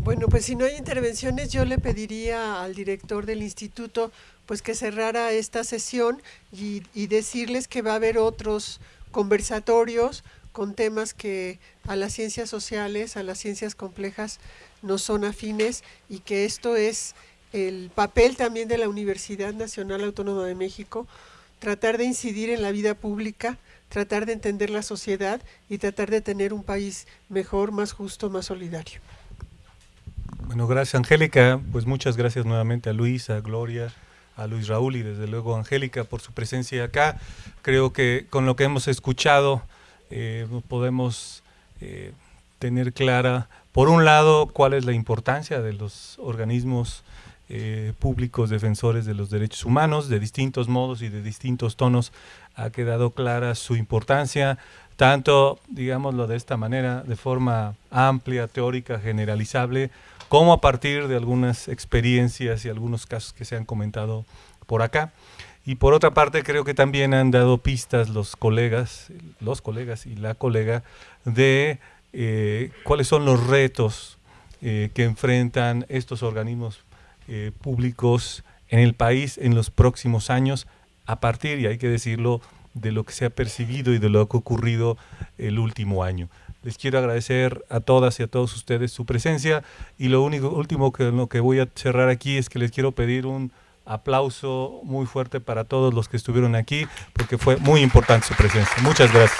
Bueno, pues si no hay intervenciones, yo le pediría al director del instituto pues que cerrara esta sesión y, decirles que va a haber otros conversatorios con temas que a las ciencias sociales, a las ciencias complejas no son afines y que esto es el papel también de la Universidad Nacional Autónoma de México, tratar de incidir en la vida pública, tratar de entender la sociedad y tratar de tener un país mejor, más justo, más solidario. Bueno, gracias Angélica, pues muchas gracias nuevamente a Luis, a Gloria, a Luis Raúl y desde luego a Angélica por su presencia acá. Creo que con lo que hemos escuchado eh, podemos eh, tener clara, por un lado, cuál es la importancia de los organismos eh, públicos defensores de los derechos humanos, de distintos modos y de distintos tonos, ha quedado clara su importancia, tanto, digámoslo de esta manera, de forma amplia, teórica, generalizable, como a partir de algunas experiencias y algunos casos que se han comentado por acá. Y por otra parte, creo que también han dado pistas los colegas, los colegas y la colega, de eh, cuáles son los retos eh, que enfrentan estos organismos eh, públicos en el país en los próximos años, a partir, y hay que decirlo, de lo que se ha percibido y de lo que ha ocurrido el último año. Les quiero agradecer a todas y a todos ustedes su presencia y lo único último que, lo que voy a cerrar aquí es que les quiero pedir un aplauso muy fuerte para todos los que estuvieron aquí porque fue muy importante su presencia. Muchas gracias.